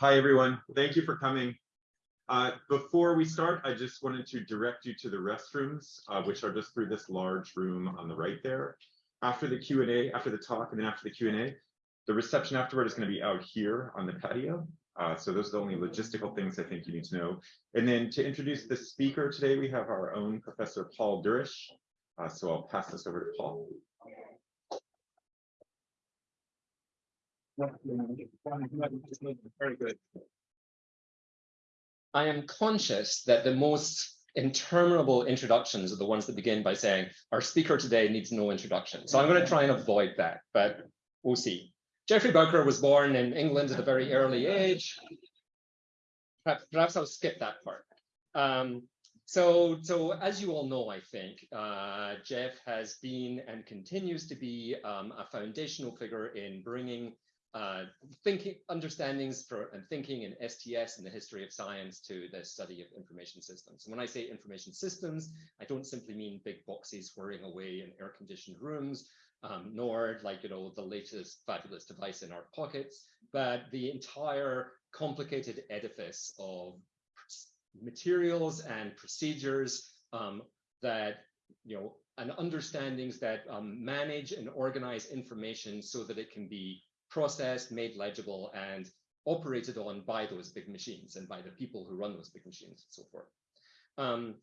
Hi, everyone. Thank you for coming. Uh, before we start, I just wanted to direct you to the restrooms, uh, which are just through this large room on the right there. After the Q&A, after the talk, and then after the Q&A, the reception afterward is going to be out here on the patio. Uh, so those are the only logistical things I think you need to know. And then to introduce the speaker today, we have our own Professor Paul Dourish. Uh, so I'll pass this over to Paul. Very good. I am conscious that the most interminable introductions are the ones that begin by saying our speaker today needs no introduction. So I'm going to try and avoid that, but we'll see. Geoffrey Bowker was born in England at a very early age. Perhaps, perhaps I'll skip that part. Um, so, so as you all know, I think, uh, Jeff has been and continues to be um, a foundational figure in bringing uh, thinking understandings for and thinking in STS and the history of science to the study of information systems. And when I say information systems, I don't simply mean big boxes whirring away in air-conditioned rooms, um, nor like, you know, the latest fabulous device in our pockets, but the entire complicated edifice of materials and procedures um, that, you know, and understandings that um, manage and organize information so that it can be processed, made legible, and operated on by those big machines and by the people who run those big machines and so forth. Um,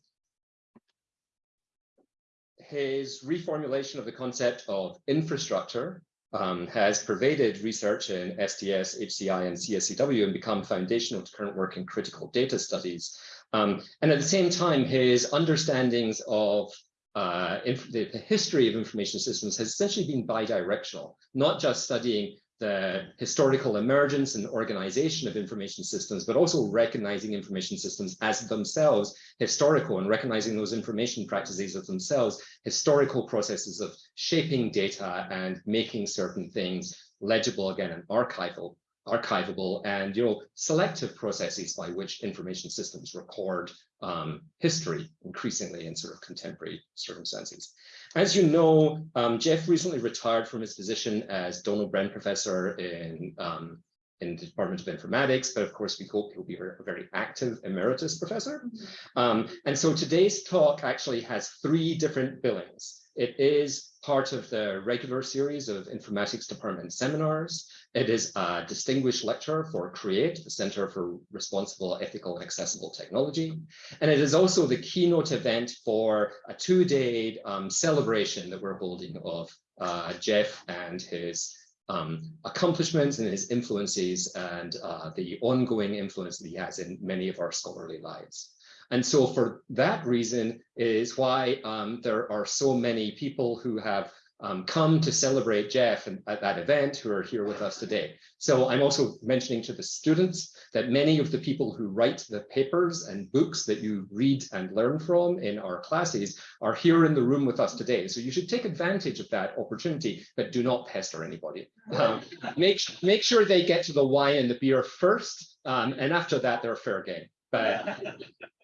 his reformulation of the concept of infrastructure um, has pervaded research in STS, HCI, and CSCW and become foundational to current work in critical data studies. Um, and at the same time, his understandings of uh, the, the, history of information systems has essentially been bidirectional, not just studying the historical emergence and organization of information systems, but also recognizing information systems as themselves historical and recognizing those information practices as themselves historical processes of shaping data and making certain things legible again and archival archivable and you know selective processes by which information systems record um, history increasingly in sort of contemporary circumstances. As you know, um, Jeff recently retired from his position as Donald Bren Professor in, um, in the Department of Informatics, but of course we hope he'll be a very active emeritus professor. Um, and so today's talk actually has three different billings. It is part of the regular series of informatics department seminars. It is a distinguished lecturer for CREATE, the Center for Responsible, Ethical, and Accessible Technology. And it is also the keynote event for a two-day um, celebration that we're holding of uh, Jeff and his um, accomplishments and his influences and uh, the ongoing influence that he has in many of our scholarly lives. And so for that reason is why um, there are so many people who have um, come to celebrate Jeff and, at that event who are here with us today. So I'm also mentioning to the students that many of the people who write the papers and books that you read and learn from in our classes are here in the room with us today. So you should take advantage of that opportunity, but do not pester anybody. Um, make, make sure they get to the wine and the beer first, um, and after that, they're fair game. But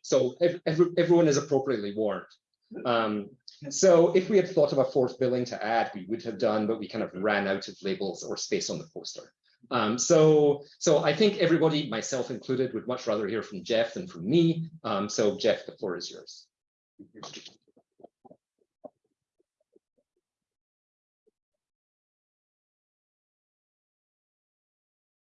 so every, everyone is appropriately warned. Um, so if we had thought of a fourth billing to add, we would have done, but we kind of ran out of labels or space on the poster. Um, so, so I think everybody, myself included, would much rather hear from Jeff than from me. Um, so Jeff, the floor is yours.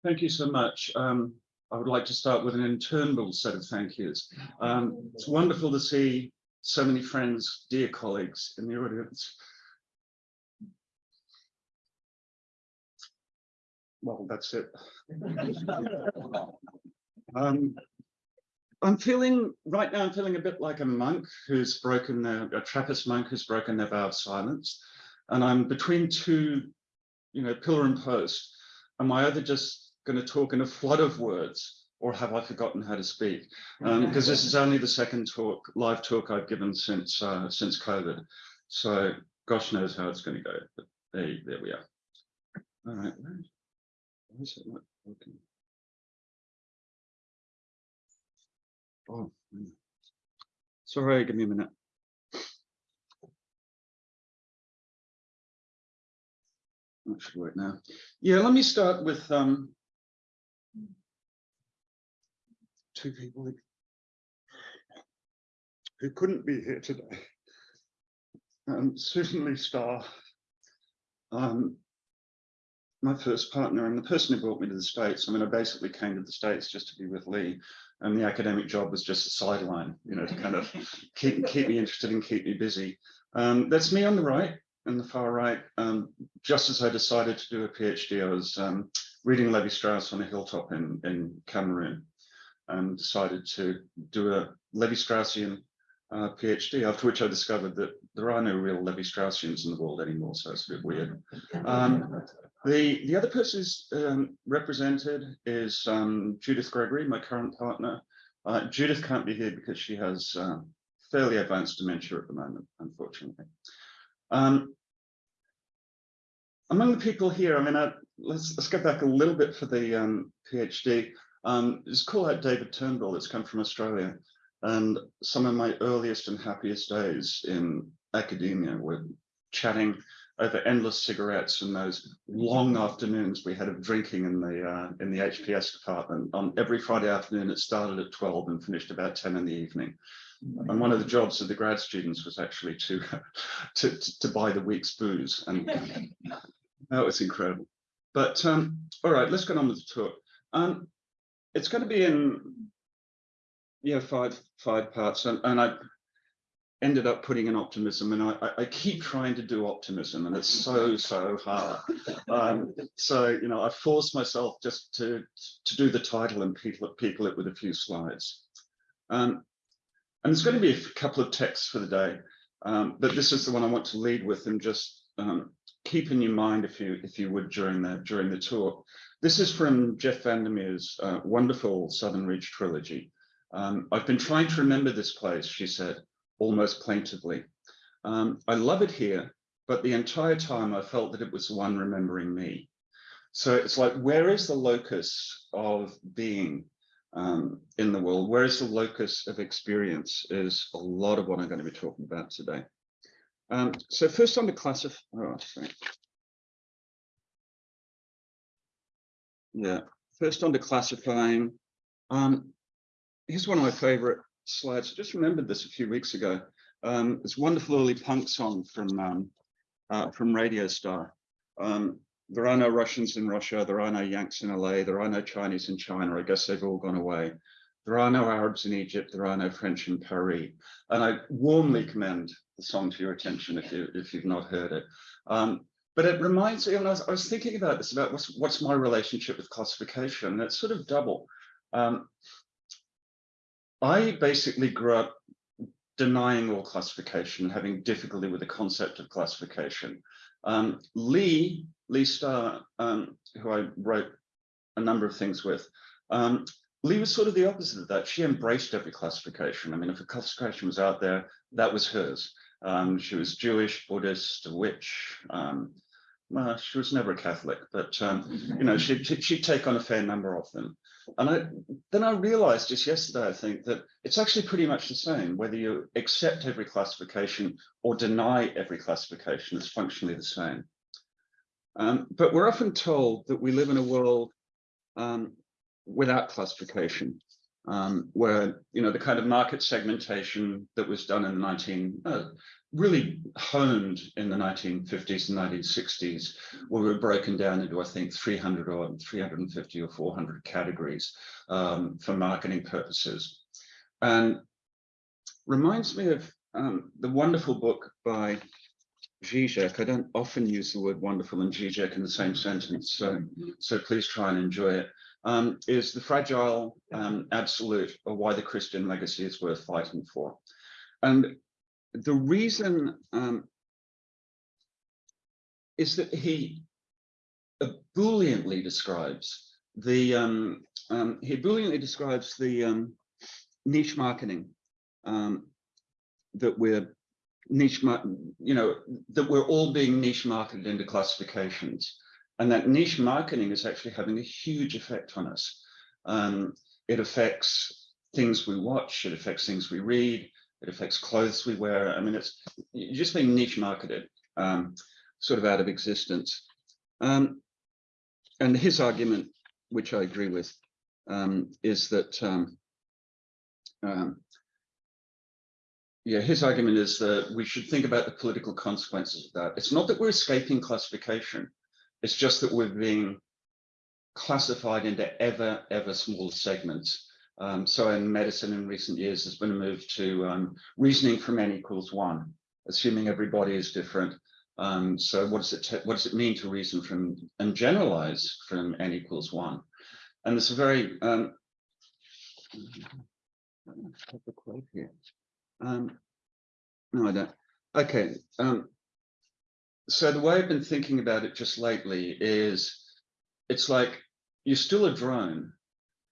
Thank you so much. Um, I would like to start with an internal set of thank yous. Um, it's wonderful to see so many friends, dear colleagues in the audience. Well, that's it. um, I'm feeling, right now, I'm feeling a bit like a monk who's broken their, a Trappist monk who's broken their vow of silence. And I'm between two, you know, pillar and post. Am I either just going to talk in a flood of words or have I forgotten how to speak? Because um, this is only the second talk, live talk I've given since uh, since COVID. So gosh knows how it's going to go. But there, there we are. All right. Why is it not working? Oh, sorry, give me a minute. That should work now. Yeah, let me start with um, two people who, couldn't be here today. Um, Susan Leigh Star, um, my first partner and the person who brought me to the States. I mean, I basically came to the States just to be with Leigh and the academic job was just a sideline, you know, to kind of keep, keep me interested and keep me busy. Um, that's me on the right and the far right. Um, just as I decided to do a PhD, I was um, reading Levi Strauss on a hilltop in, in Cameroon and decided to do a Levi Straussian uh, PhD, after which I discovered that there are no real Levi Straussians in the world anymore, so it's a bit weird. Um, the, the other person um, represented is um, Judith Gregory, my current partner. Uh, Judith can't be here because she has uh, fairly advanced dementia at the moment, unfortunately. Um, among the people here, I mean, uh, let's let's go back a little bit for the um, PhD. Um, just call out David Turnbull, that's come from Australia. And some of my earliest and happiest days in academia were chatting over endless cigarettes and those long afternoons we had of drinking in the uh, in the HPS department. On every Friday afternoon, it started at 12 and finished about 10 in the evening. And one of the jobs of the grad students was actually to to, to buy the week's booze, and that was incredible. But um, all right, let's get on with the talk. Um, it's going to be in yeah five five parts, and, and I ended up putting in optimism and I, I, keep trying to do optimism and it's so so hard. Um, so you know i forced myself just to to do the title and people people it with a few slides. Um, and there's going to be a couple of texts for the day um, but this is the one i want to lead with and just um, keep in your mind if you if you would during the during the tour this is from jeff vandermeer's uh, wonderful Southern Reach trilogy um, i've been trying to remember this place she said almost plaintively. Um, I love it here, but the entire time I felt that it was one remembering me. So it's like, where is the locus of being um, in the world? Where is the locus of experience is a lot of what I'm going to be talking about today. Um, so first on the classify, oh, Yeah, first on to classifying. Um, here's one of my favorite slides. I Just remembered this a few weeks ago. Um, this wonderful early punk song from um, uh, from Radio Star. Um, there are no Russians in Russia. There are no Yanks in LA. There are no Chinese in China. I guess they've all gone away. There are no Arabs in Egypt. There are no French in Paris. And I warmly commend the song to your attention if you if you've not heard it. Um, but it reminds me, I was, I was thinking about this about what's what's my relationship with classification. And it's sort of double. Um, I basically grew up denying all classification, having difficulty with the concept of classification. Um, Leigh, Leigh Star, um, who I wrote a number of things with, um, Leigh was sort of the opposite of that. She embraced every classification. I mean, if a classification was out there, that was hers. Um, she was Jewish, Buddhist, a witch. Well, she was never a Catholic, but um, you know, she'd, she'd take on a fair number of them. And I, then I realized just yesterday, I think that it's actually pretty much the same, whether you accept every classification or deny every classification, it's functionally the same. Um, but we're often told that we live in a world um, without classification, um, where, you know, the kind of market segmentation that was done in the 19, uh, really honed in the 1950s and 1960s, where we were broken down into, I think, 300 or 350 or 400 categories um, for marketing purposes. And reminds me of um, the wonderful book by Zizek. I don't often use the word wonderful and Zizek in the same sentence, so, so please try and enjoy it. Um, is The Fragile um, Absolute or Why the Christian Legacy is Worth Fighting For. And the reason um, is that he ebulliently describes the um, um, he brilliantly describes the um, niche marketing um, that we're niche you know that we're all being niche marketed into classifications and that niche marketing is actually having a huge effect on us um, it affects things we watch it affects things we read it affects clothes we wear. I mean, it's just being niche marketed, um, sort of out of existence. Um, and his argument, which I agree with, um, is that um, um, yeah, his argument is that we should think about the political consequences of that. It's not that we're escaping classification. It's just that we're being classified into ever, ever smaller segments. Um, so in medicine in recent years, there's been a move to um, reasoning from n equals one, assuming everybody is different. Um, so what does it what does it mean to reason from and generalize from n equals one? And there's a very um, here. Um, no, I don't. Okay. Um, so the way I've been thinking about it just lately is it's like you're still a drone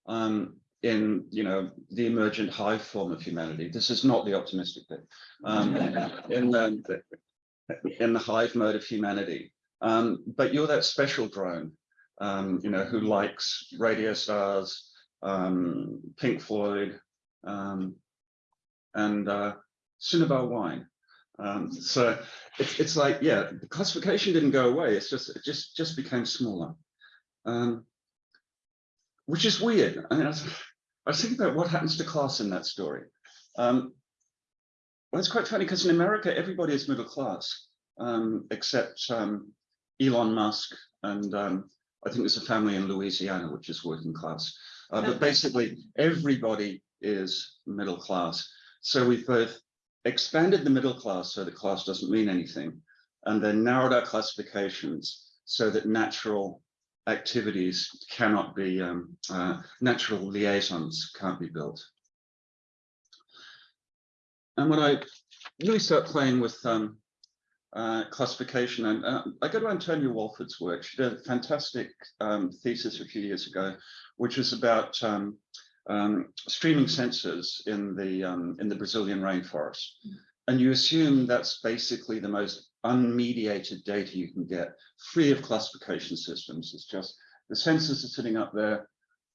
um, in, you know, the emergent hive form of humanity. This is not the optimistic bit. Um, in, the, in the hive mode of humanity. Um, but you're that special drone, um, you know, who likes radio stars, um, Pink Floyd, um, and uh, Cinnabar wine. Um, so it's it's like yeah, the classification didn't go away. It's just it just just became smaller, um, which is weird. I mean, I was, I was, thinking about what happens to class in that story. Um, well, it's quite funny because in America everybody is middle class um, except um, Elon Musk and um, I think there's a family in Louisiana which is working class. Uh, but basically everybody is middle class. So we've both expanded the middle class so the class doesn't mean anything, and then narrowed our classifications so that natural activities cannot be, um, uh, natural liaisons can't be built. And when I really start playing with um, uh, classification, and uh, I go to Antonia Walford's work. She did a fantastic um, thesis a few years ago, which is about um, um, streaming sensors in the um, in the Brazilian rainforest, and you assume that's basically the most unmediated data you can get, free of classification systems. It's just the sensors are sitting up there,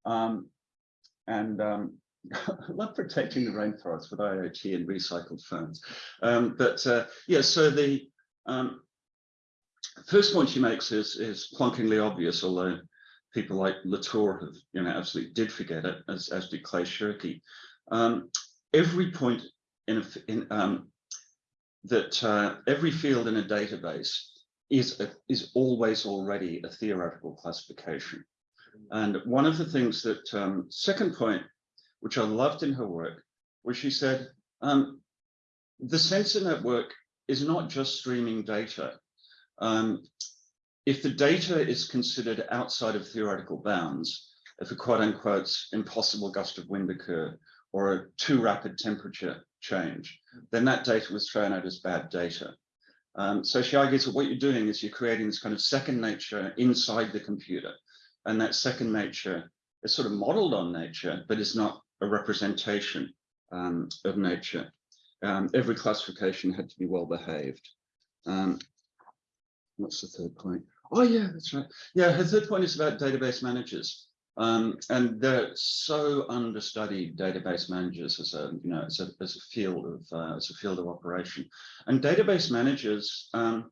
um, and um, I love protecting the rainforest with IoT and recycled phones. Um, but uh, yeah, so the um, first point she makes is is plunkingly obvious, although people like Latour have, you know, absolutely did forget it, as, as did Clay Shirky. Um, every point in, in um, that uh, every field in a database is a, is always already a theoretical classification. And one of the things that um, second point, which I loved in her work, was she said, um, the sensor network is not just streaming data. Um, if the data is considered outside of theoretical bounds, if a quote unquote impossible gust of wind occurred or a too rapid temperature change, then that data was thrown out as bad data. Um, so she argues that what you're doing is you're creating this kind of second nature inside the computer. And that second nature is sort of modeled on nature, but is not a representation um, of nature. Um, every classification had to be well behaved. Um, what's the third point? Oh yeah, that's right. Yeah, her third point is about database managers. Um, and they're so understudied database managers as a you know as a, as a field of uh, as a field of operation and database managers um,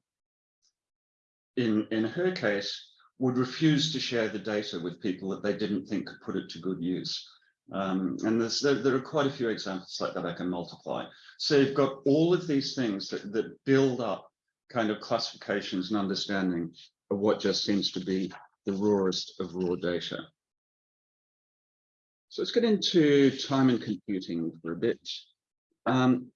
in in her case would refuse to share the data with people that they didn't think could put it to good use um, and there, there, are quite a few examples like that I can multiply so you've got all of these things that, that build up kind of classifications and understanding of what just seems to be the rawest of raw data. So let's get into time and computing for a bit. Um,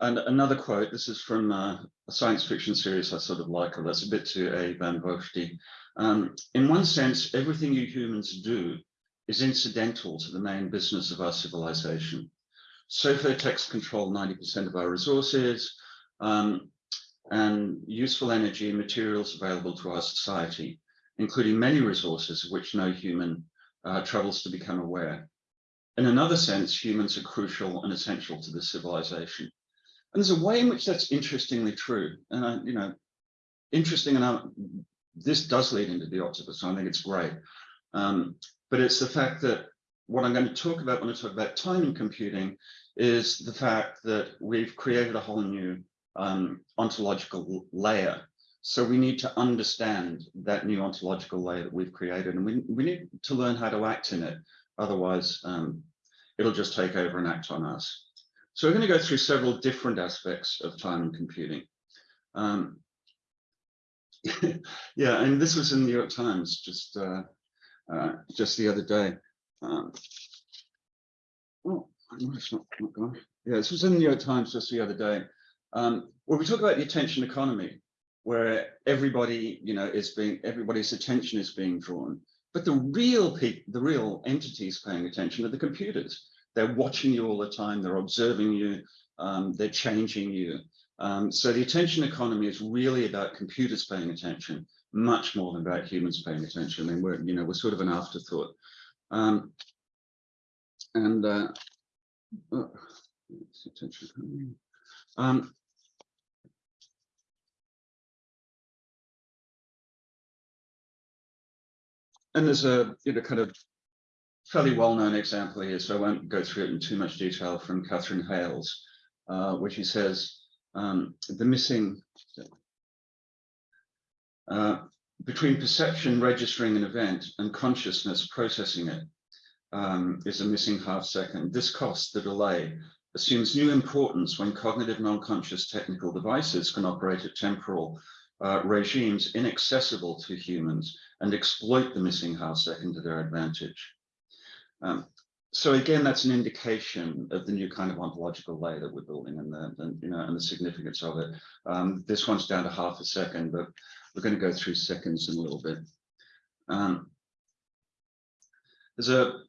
and another quote, this is from uh, a science fiction series I sort of like, that's a bit to A. Van Voogd. Um, in one sense, everything you humans do is incidental to the main business of our civilization. Ciphertexts control 90% of our resources, um, and useful energy and materials available to our society, including many resources of which no human uh, travels to become aware. In another sense, humans are crucial and essential to the civilization. And there's a way in which that's interestingly true. And, I, you know, interesting enough, this does lead into the octopus, so I think it's great. Um, but it's the fact that what I'm going to talk about when I talk about time and computing is the fact that we've created a whole new um, ontological layer. So we need to understand that new ontological layer that we've created and we, we need to learn how to act in it. Otherwise, um, it'll just take over and act on us. So we're going to go through several different aspects of time and computing. Um, yeah, and this was in the New York Times just uh, uh, just the other day. Um, oh, it's not, not gone. Yeah, this was in the New York Times just the other day. Um, where we talk about the attention economy, where everybody, you know, is being everybody's attention is being drawn. But the real people, the real entities paying attention are the computers. They're watching you all the time. They're observing you. Um, they're changing you. Um, so the attention economy is really about computers paying attention, much more than about humans paying attention. And we're, you know, we're sort of an afterthought. Um, and uh, oh, attention economy. Um, and there's a you know kind of fairly well-known example here, so I won't go through it in too much detail from Katherine Hayles, uh, where she says um, the missing uh, between perception registering an event and consciousness processing it um, is a missing half second. This cost, the delay, assumes new importance when cognitive non-conscious technical devices can operate at temporal uh, regimes inaccessible to humans and exploit the missing half second to their advantage. Um, so again, that's an indication of the new kind of ontological layer that we're building and the, and, you know, and the significance of it. Um, this one's down to half a second, but we're going to go through seconds in a little bit. Um, there's a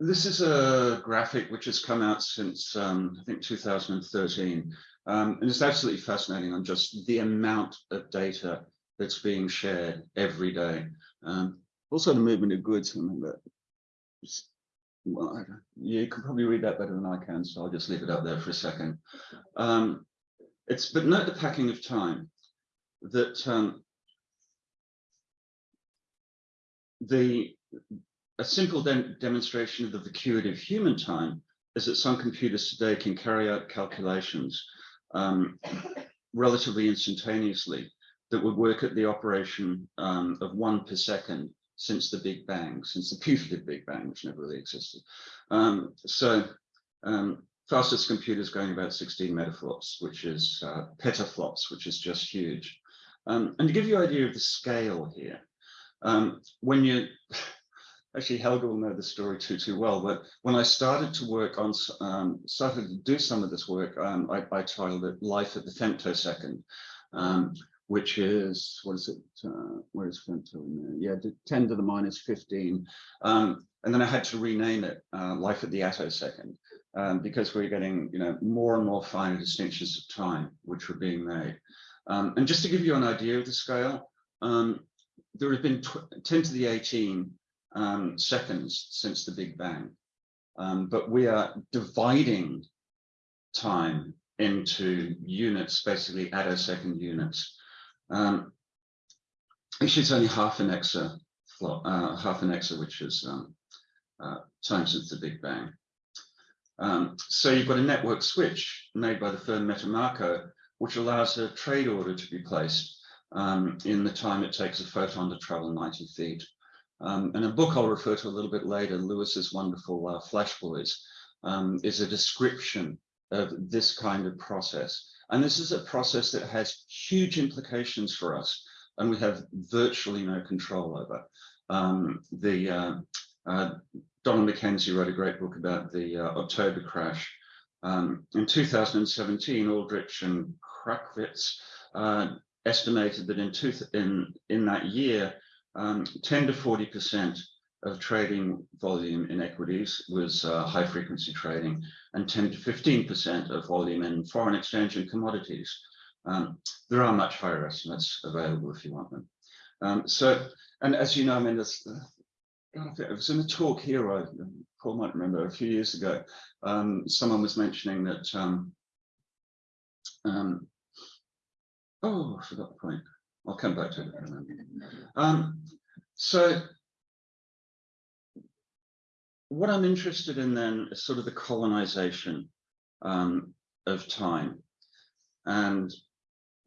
this is a graphic which has come out since um, I think 2013, um, and it's absolutely fascinating on just the amount of data that's being shared every day. Um, also, the movement of goods. Remember, well, you can probably read that better than I can, so I'll just leave it up there for a second. Um, it's but note the packing of time that um, the a simple de demonstration of the vacuity of human time is that some computers today can carry out calculations um, relatively instantaneously that would work at the operation um, of one per second since the Big Bang, since the putative Big Bang, which never really existed. Um, so um, fastest computers going about 16 metaflops, which is uh, petaflops, which is just huge. Um, and to give you an idea of the scale here, um, when you actually Helga will know the story too too well. But when I started to work on, um, started to do some of this work, um, I, I, titled it "Life at the Femtosecond," um, which is what is it? Uh, where is femto in there? Yeah, 10 to the minus 15. Um, and then I had to rename it uh, "Life at the Attosecond." Um, because we are getting, you know, more and more finer distinctions of time, which were being made. Um, and just to give you an idea of the scale, there have been 10 to the 18 um, seconds since the Big Bang. Um, but we are dividing time into units, basically attosecond units. Um, actually, it's only half an exa, uh, half an exa, which is um, uh, time since the Big Bang. Um, so you've got a network switch made by the firm Metamako, which allows a trade order to be placed um, in the time it takes a photon to travel 90 feet. Um, and a book I'll refer to a little bit later, Lewis's wonderful uh, Flash Boys, um, is a description of this kind of process. And this is a process that has huge implications for us, and we have virtually no control over. Um, the uh, uh, Donald MacKenzie wrote a great book about the uh, October crash. Um, in 2017, Aldrich and Krakowitz uh, estimated that in, two in, in that year, um, 10 to 40% of trading volume in equities was uh, high frequency trading and 10 to 15% of volume in foreign exchange and commodities. Um, there are much higher estimates available if you want them. Um, so, and as you know, I mean, this, uh, it was in a talk here, I, Paul might remember a few years ago, um, someone was mentioning that, um, um, oh, I forgot the point. I'll come back to it. Um, so what I'm interested in then is sort of the colonization um, of time. And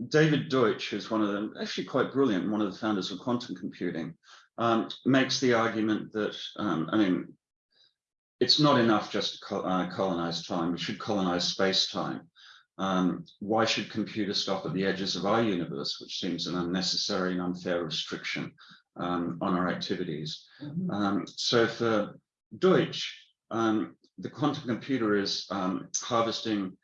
David Deutsch, who's one of them, actually quite brilliant, one of the founders of quantum computing, um, makes the argument that, um, I mean, it's not enough just to uh, colonize time. We should colonize space time. Um, why should computers stop at the edges of our universe, which seems an unnecessary and unfair restriction um, on our activities? Mm-hmm. Um, so for Deutsch, um, the quantum computer is um, harvesting,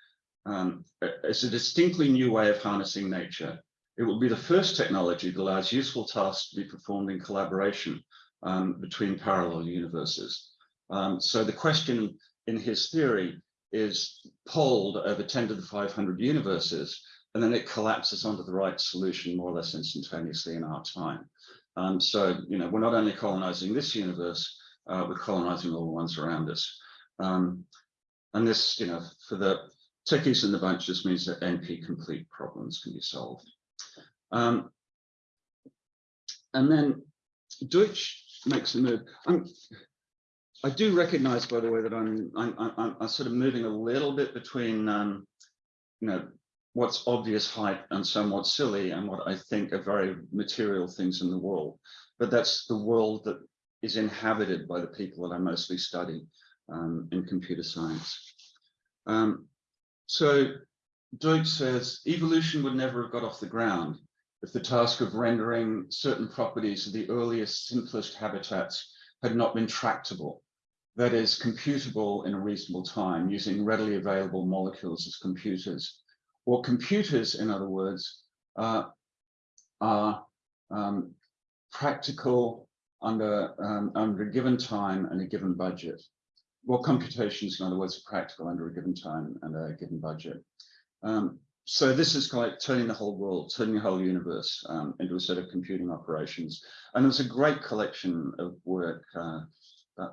um, it's a distinctly new way of harnessing nature. It will be the first technology that allows useful tasks to be performed in collaboration um, between parallel universes. Um, so the question in his theory is polled over 10 to the 500 universes, and then it collapses onto the right solution more or less instantaneously in our time. Um, so, you know, we're not only colonizing this universe, uh, we're colonizing all the ones around us. Um, and this, you know, for the techies in the bunch, this means that NP complete problems can be solved. Um, and then Deutsch makes a move. I'm, I do recognize, by the way, that I'm, I'm, I'm, I'm sort of moving a little bit between, um, you know, what's obvious hype and somewhat silly and what I think are very material things in the world. But that's the world that is inhabited by the people that I mostly study um, in computer science. Um, so Deutsch says evolution would never have got off the ground if the task of rendering certain properties of the earliest, simplest habitats had not been tractable that is computable in a reasonable time using readily available molecules as computers. Or computers, in other words, uh, are um, practical under, um, under a given time and a given budget. Well, computations, in other words, are practical under a given time and a given budget. Um, so this is like turning the whole world, turning the whole universe um, into a set of computing operations. And there's a great collection of work uh, that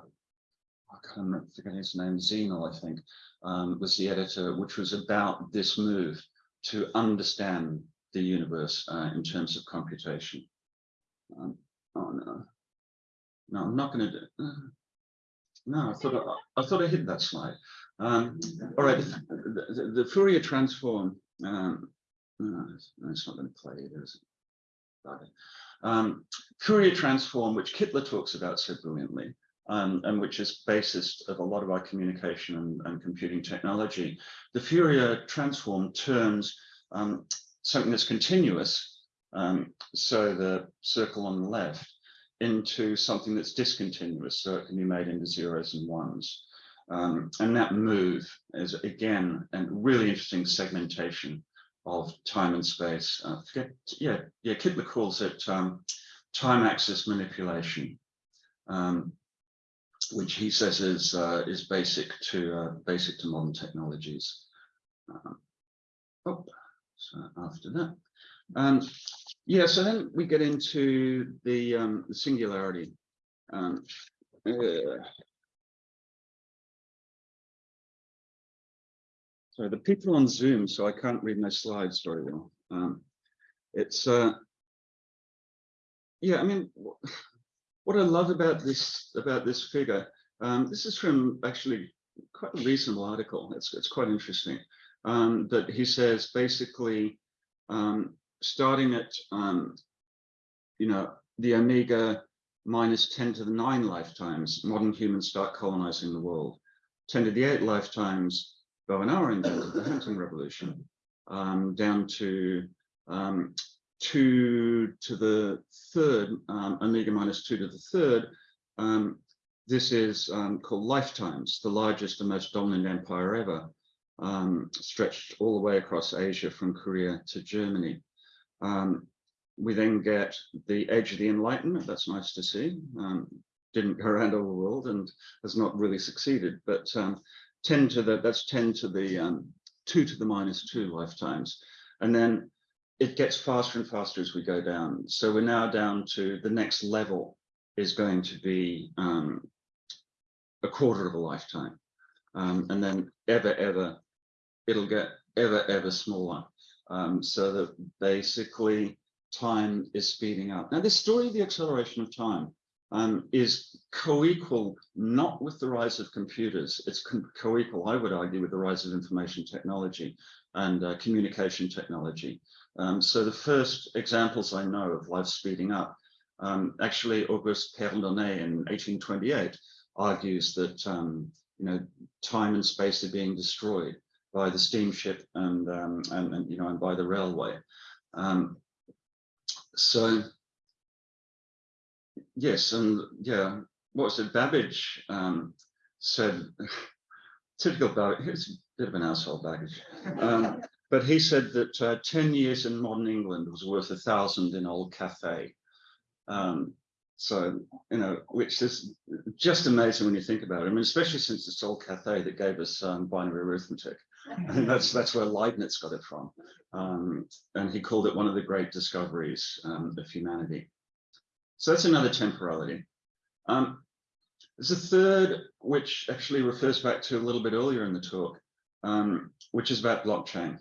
I can't remember, his name, Zenil, I think, um, was the editor, which was about this move to understand the universe uh, in terms of computation. Um, oh no, no, I'm not going to do. Uh, no, I thought I, I, thought I hid that slide. Um, all right, the, the, the Fourier transform. Um, no, it's not going to play is it? Okay. Um, Fourier transform, which Kittler talks about so brilliantly, um, and which is basis of a lot of our communication and, and computing technology. The Fourier transform turns um, something that's continuous, um, so the circle on the left, into something that's discontinuous, so it can be made into zeros and ones. Um, and that move is again a really interesting segmentation of time and space. Uh, forget, yeah, yeah, Kittler calls it um, time axis manipulation. Um, which he says is uh, is basic to uh, basic to modern technologies. Um, oh, so after that, um, yeah. So then we get into the, um, singularity. Um, uh, so the people on Zoom, so I can't read my slides very well. Um, it's uh, yeah. I mean what I love about this about this figure, um, this is from actually quite a reasonable article. It's it's quite interesting. Um, that he says basically um, starting at um, you know the omega minus 10 to the 9 lifetimes, modern humans start colonizing the world. 10 to the 8 lifetimes, bow and arrow invented the hunting revolution, um, down to um, two to the third, um, omega minus two to the third, um, this is um, called lifetimes, the largest and most dominant empire ever, um, stretched all the way across Asia from Korea to Germany. Um, we then get the age of the Enlightenment, that's nice to see. Um, didn't go around all the world and has not really succeeded, but 10 to the, that's 10 to the two to the minus two lifetimes. And then it gets faster and faster as we go down. So we're now down to the next level is going to be um, a quarter of a lifetime. Um, and then ever, ever, it'll get ever, ever smaller. Um, so that basically time is speeding up. Now, this story of the acceleration of time um, is co-equal, not with the rise of computers. It's co-equal, I would argue, with the rise of information technology and uh, communication technology. Um, so the first examples I know of life speeding up, um, actually Auguste Perdonnet in 1828 argues that um, you know time and space are being destroyed by the steamship and um, and, and you know and by the railway. Um, so yes, and yeah, what was it? Babbage um, said, typical Babbage, he's a bit of an asshole, Babbage. Um, but he said that uh, 10 years in modern England was worth a thousand in old Cathay. Um, so, you know, which is just amazing when you think about it. I mean, especially since it's old Cathay that gave us um, binary arithmetic. Think that's that's where Leibniz got it from. Um, and he called it one of the great discoveries um, of humanity. So that's another temporality. Um, there's a third, which actually refers back to a little bit earlier in the talk, um, which is about blockchain.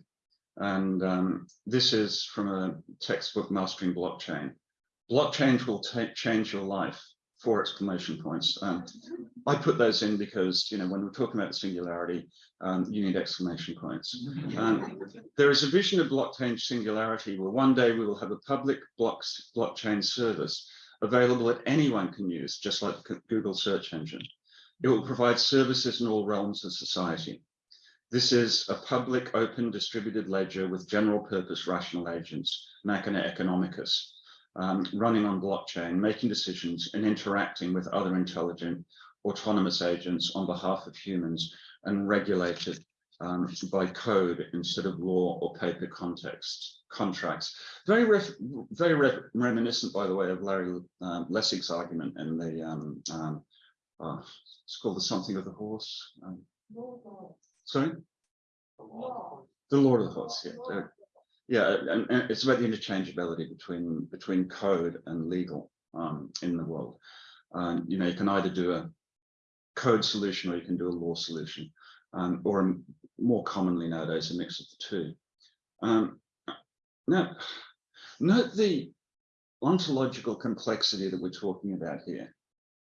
And um, this is from a textbook, Mastering Blockchain. Blockchain will change your life, four exclamation points. Um, I put those in because, you know, when we're talking about singularity, um, you need exclamation points. Um, there is a vision of blockchain singularity where one day we will have a public blocks, blockchain service available that anyone can use, just like the Google search engine. It will provide services in all realms of society. This is a public, open, distributed ledger with general purpose rational agents, Machina Economicus, um, running on blockchain, making decisions and interacting with other intelligent autonomous agents on behalf of humans and regulated um, by code instead of law or paper context contracts. Very, ref, very re reminiscent, by the way, of Larry um, Lessig's argument in the um, um, uh, it's called the something of the horse. Um, sorry, the Law of the Horse. Yeah, uh, yeah, and, and, it's about the interchangeability between between code and legal um, in the world. Um, you know, you can either do a code solution or you can do a law solution, um, or more commonly nowadays a mix of the two. Um, now, note the ontological complexity that we're talking about here.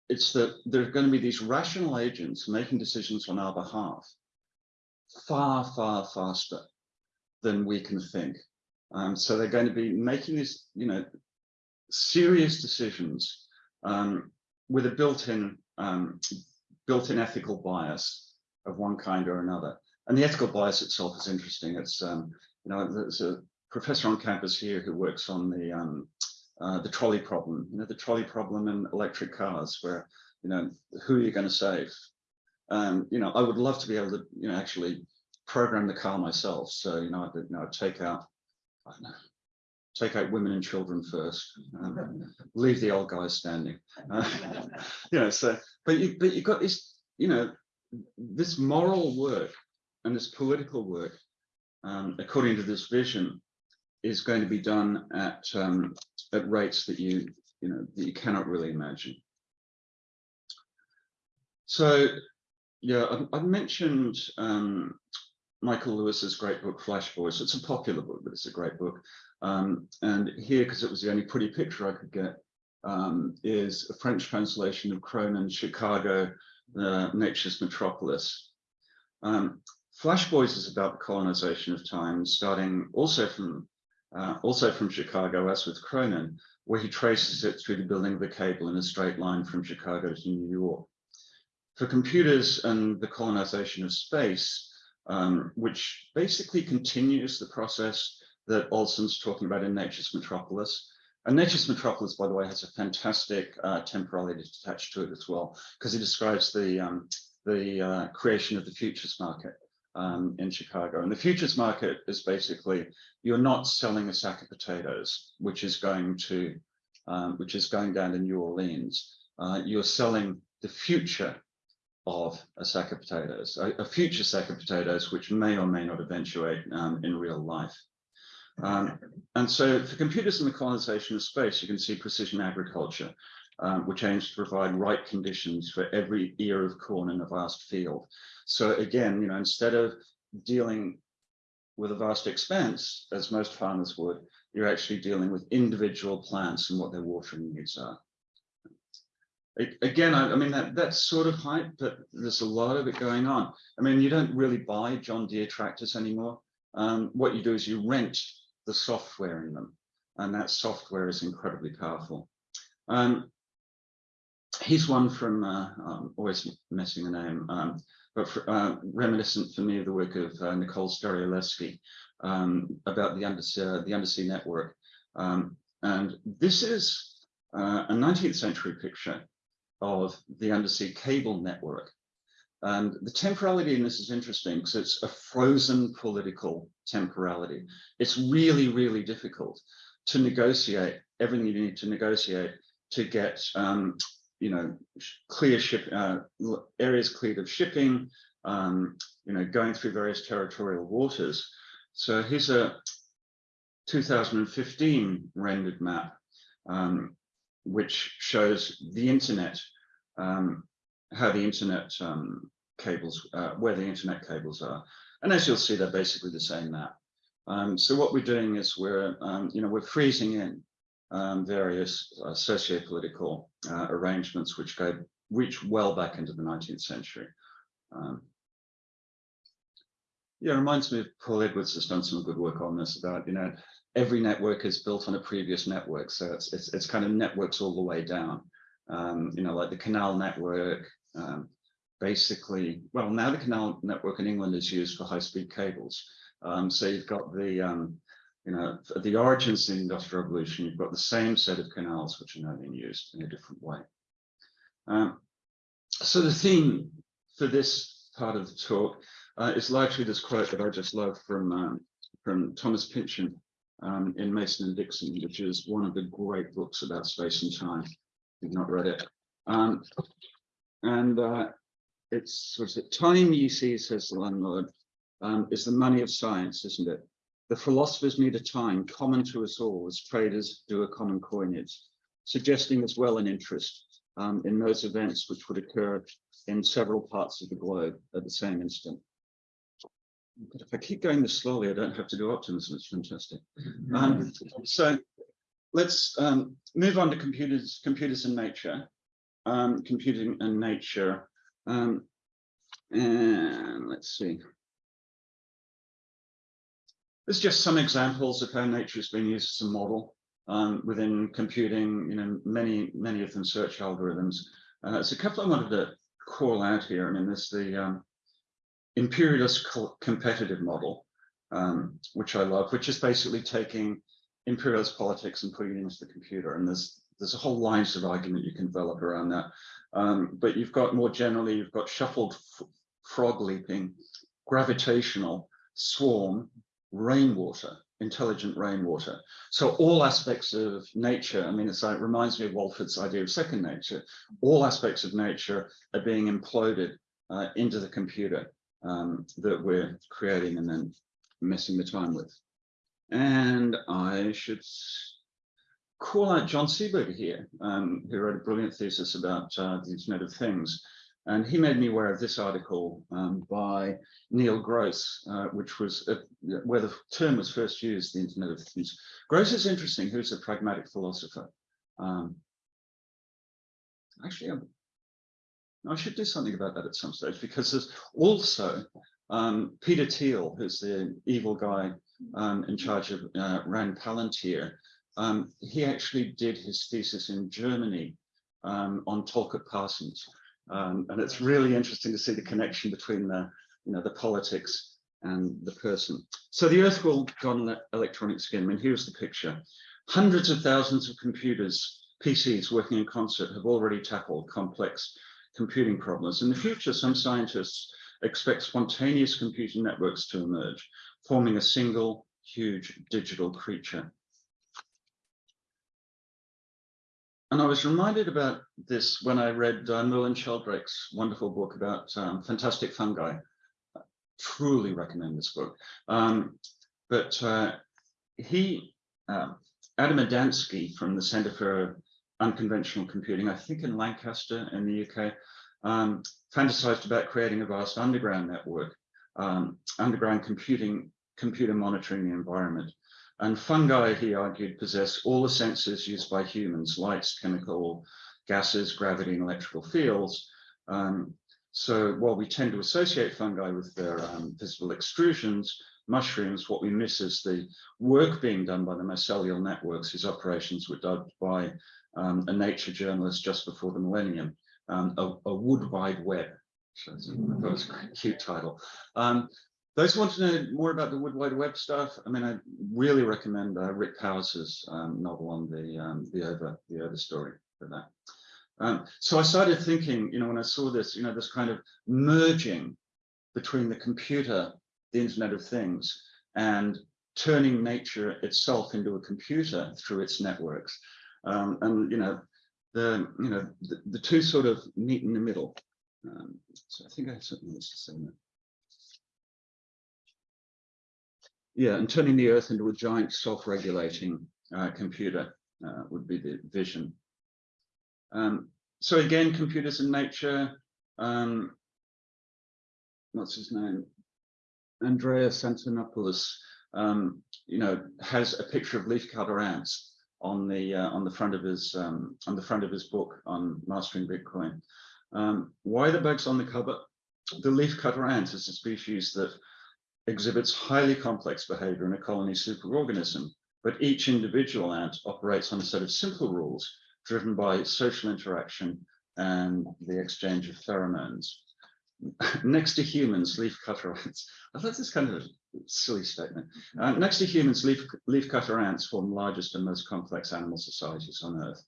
It's that there are going to be these rational agents making decisions on our behalf far, far faster than we can think. Um, so they're going to be making these, you know, serious decisions um, with a built-in um, built-in ethical bias of one kind or another. And the ethical bias itself is interesting. It's, um, you know, there's a professor on campus here who works on the um, uh, the trolley problem, you know, the trolley problem in electric cars, where, you know, who are you going to save? Um, you know, I would love to be able to, you know, actually program the car myself. So, you know, I'd, you know, take out, I don't know, take out women and children first, um, leave the old guys standing. Uh, you know, so, but you, but you got this, you know, this moral work and this political work, um, according to this vision, is going to be done at um, at rates that you you know that you cannot really imagine. So yeah, I, I mentioned um, Michael Lewis's great book Flash Boys. It's a popular book, but it's a great book. Um, and here, because it was the only pretty picture I could get, um, is a French translation of Cronon, Chicago, uh, Nature's Metropolis. Um, Flash Boys is about the colonization of time, starting also from uh, also from Chicago, as with Cronon, where he traces it through the building of the cable in a straight line from Chicago to New York. For computers and the colonization of space, um, which basically continues the process that Olson's talking about in Nature's Metropolis. And Nature's Metropolis, by the way, has a fantastic uh, temporality attached to it as well, because it describes the, um, the uh, creation of the futures market um, in Chicago. And the futures market is basically, you're not selling a sack of potatoes, which is going to, um, which is going down to New Orleans. Uh, you're selling the future of a sack of potatoes, a, a, future sack of potatoes, which may or may not eventuate um, in real life. Um, and so for computers in the colonization of space, you can see precision agriculture, um, which aims to provide right conditions for every ear of corn in a vast field. So again, you know, instead of dealing with a vast expanse, as most farmers would, you're actually dealing with individual plants and what their watering needs are. Again, I, I mean, that, that's sort of hype, but there's a lot of it going on. I mean, you don't really buy John Deere tractors anymore. Um, what you do is you rent the software in them, and that software is incredibly powerful. Um, one from, uh, I'm always messing the name, um, but for, uh, reminiscent for me of the work of uh, Nicole Starosielski um, about the undersea, the undersea network. Um, and this is uh, a 19th century picture of the undersea cable network. And the temporality in this is interesting because it's a frozen political temporality. It's really, really difficult to negotiate everything you need to negotiate to get, um, you know, clear ship uh, areas cleared of shipping, um, you know, going through various territorial waters. So here's a 2015 rendered map, um, which shows the internet, um, how the internet um, cables, uh, where the internet cables are. And as you'll see, they're basically the same map. Um, so what we're doing is we're, um, you know, we're freezing in um, various uh, socio-political uh, arrangements which go reach well back into the 19th century. Um, yeah, it reminds me of Paul Edwards has done some good work on this about, you know, every network is built on a previous network. So it's, it's, it's kind of networks all the way down. Um, you know, like the canal network, um, basically, well, now the canal network in England is used for high speed cables. Um, so you've got the, um, you know, the origins of the Industrial Revolution, you've got the same set of canals which are now being used in a different way. Um, so the theme for this part of the talk uh, is largely this quote that I just love from um, from Thomas Pynchon um, in Mason and Dixon, which is one of the great books about space and time. You've not read it. Um, and uh, it's sort of time you see, says the landlord, um, is the money of science, isn't it? The philosophers need a time common to us all as traders do a common coinage, suggesting as well an interest um, in those events which would occur in several parts of the globe at the same instant. But if I keep going this slowly, I don't have to do optimism. It's fantastic. Um, so let's um, move on to computers, computers and nature, um, computing and nature. Um, and let's see. There's just some examples of how nature has been used as a model um, within computing, you know, many, many of them search algorithms. Uh, there's a couple I wanted to call out here. I mean, there's the um, imperialist co competitive model, um, which I love, which is basically taking imperialist politics and putting it into the computer. And there's there's a whole lines of argument you can develop around that. Um, but you've got more generally, you've got shuffled frog leaping, gravitational, swarm, rainwater, intelligent rainwater. So all aspects of nature, I mean, it's it reminds me of Walford's idea of second nature. All aspects of nature are being imploded uh, into the computer um, that we're creating and then messing the time with. And I should call out John Seeberger here, um, who wrote a brilliant thesis about uh, the Internet of Things. And he made me aware of this article um, by Neil Gross, uh, which was uh, where the term was first used, the Internet of Things. Gross is interesting, who's a pragmatic philosopher. Um, actually, I'm, I should do something about that at some stage because there's also um, Peter Thiel, who's the evil guy um, in charge of uh, Rand Palantir. Um, he actually did his thesis in Germany um, on Talcott Parsons. Um, and it's really interesting to see the connection between the, you know, the politics and the person. So the Earth will go on electronic skin. Mean, here's the picture. Hundreds of thousands of computers, PCs working in concert have already tackled complex computing problems. In the future, some scientists expect spontaneous computing networks to emerge, forming a single huge digital creature. And I was reminded about this when I read uh, Merlin Sheldrake's wonderful book about um, fantastic fungi. I truly recommend this book. Um, but uh, he, uh, Adam Adamatzky from the Center for Unconventional Computing, I think in Lancaster in the UK, um, fantasized about creating a vast underground network, um, underground computing, computer monitoring the environment. And fungi, he argued, possess all the senses used by humans, lights, chemical gases, gravity, and electrical fields. Um, so while we tend to associate fungi with their um, visible extrusions, mushrooms, what we miss is the work being done by the mycelial networks, whose operations were dubbed by um, a nature journalist just before the millennium, um, a, a wood wide web. So I thought was a cute title. Um, those who want to know more about the Wood Wide Web stuff, I mean, I really recommend uh, Rick Powers's um, novel on the um, the over the Overstory for that. Um, so I started thinking, you know, when I saw this, you know, this kind of merging between the computer, the Internet of Things, and turning nature itself into a computer through its networks, um, and you know, the you know the, the two sort of meet in the middle. Um, so I think I have something else to say now. Yeah, and turning the Earth into a giant self-regulating uh, computer uh, would be the vision. Um, so again, computers in nature. Um, what's his name? Andreas Antonopoulos, um, you know, has a picture of leafcutter ants on the uh, on the front of his um, on the front of his book on mastering Bitcoin. Um, why the bugs on the cover? The leafcutter ant is a species that exhibits highly complex behavior in a colony superorganism, but each individual ant operates on a set of simple rules driven by social interaction and the exchange of pheromones. Next to humans, leafcutter ants. I thought this kind of a silly statement. Uh, next to humans, leaf, leafcutter ants form largest and most complex animal societies on Earth.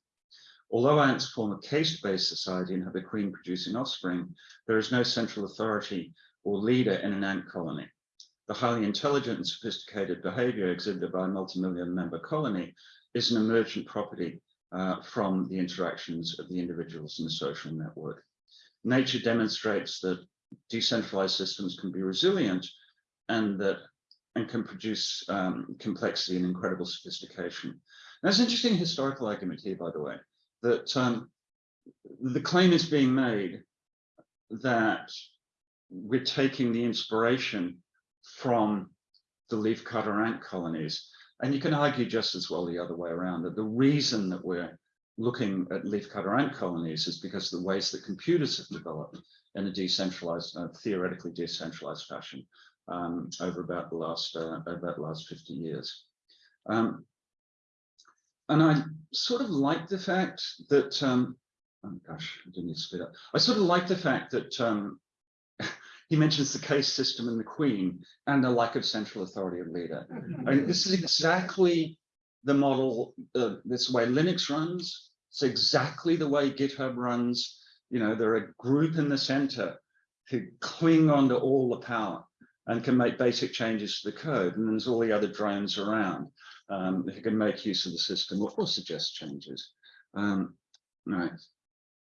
Although ants form a caste-based society and have a queen producing offspring, there is no central authority or leader in an ant colony. The highly intelligent and sophisticated behavior exhibited by a multi-million member colony is an emergent property uh, from the interactions of the individuals in the social network. Nature demonstrates that decentralized systems can be resilient and that and can produce um, complexity and incredible sophistication. There's an interesting historical argument here, by the way, that um, the claim is being made that we're taking the inspiration from the leafcutter ant colonies. And you can argue just as well the other way around, that the reason that we're looking at leafcutter ant colonies is because the ways that computers have developed in a decentralized, uh, theoretically decentralized fashion um, over about the last uh, about the last 50 years. Um, and I sort of like the fact that, um, oh gosh, I didn't need to speed up. I sort of like the fact that um, he mentions the case system and the queen and the lack of central authority of leader. I mean, this is exactly the model, uh, this way Linux runs. It's exactly the way GitHub runs. You know, there are a group in the center who cling onto all the power and can make basic changes to the code. And there's all the other drones around um, who can make use of the system or, or suggest changes. Um, right.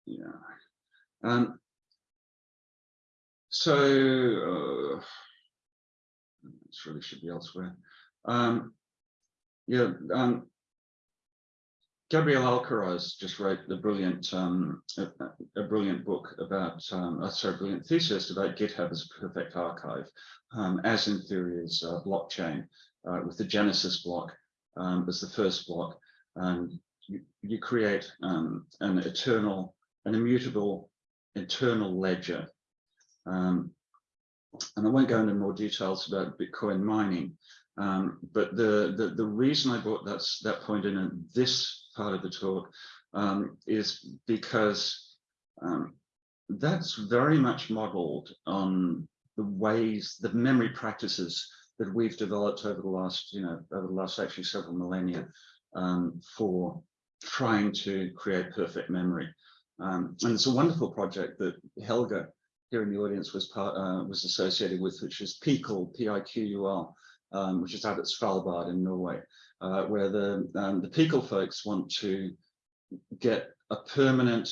Yeah. Um, so uh, this really should be elsewhere. Um, yeah, um, Gabriel Alcaraz just wrote a brilliant, um, a, a, brilliant book about, um, uh, sorry, brilliant thesis about GitHub as a perfect archive, um, as in theory is uh, blockchain, uh, with the Genesis block um, as the first block. And you, you create um, an eternal, an immutable internal ledger um, and I won't go into more details about Bitcoin mining, um, but the, the, the reason I brought that, that point in, in this part of the talk um, is because um, that's very much modeled on the ways, the memory practices that we've developed over the last, you know, over the last actually several millennia um, for trying to create perfect memory. Um, and it's a wonderful project that Helga here in the audience was part uh, was associated with, which is PIQUL, P-I-Q-U-L, um, which is out at Svalbard in Norway, uh, where the um, the PIQUL folks want to get a permanent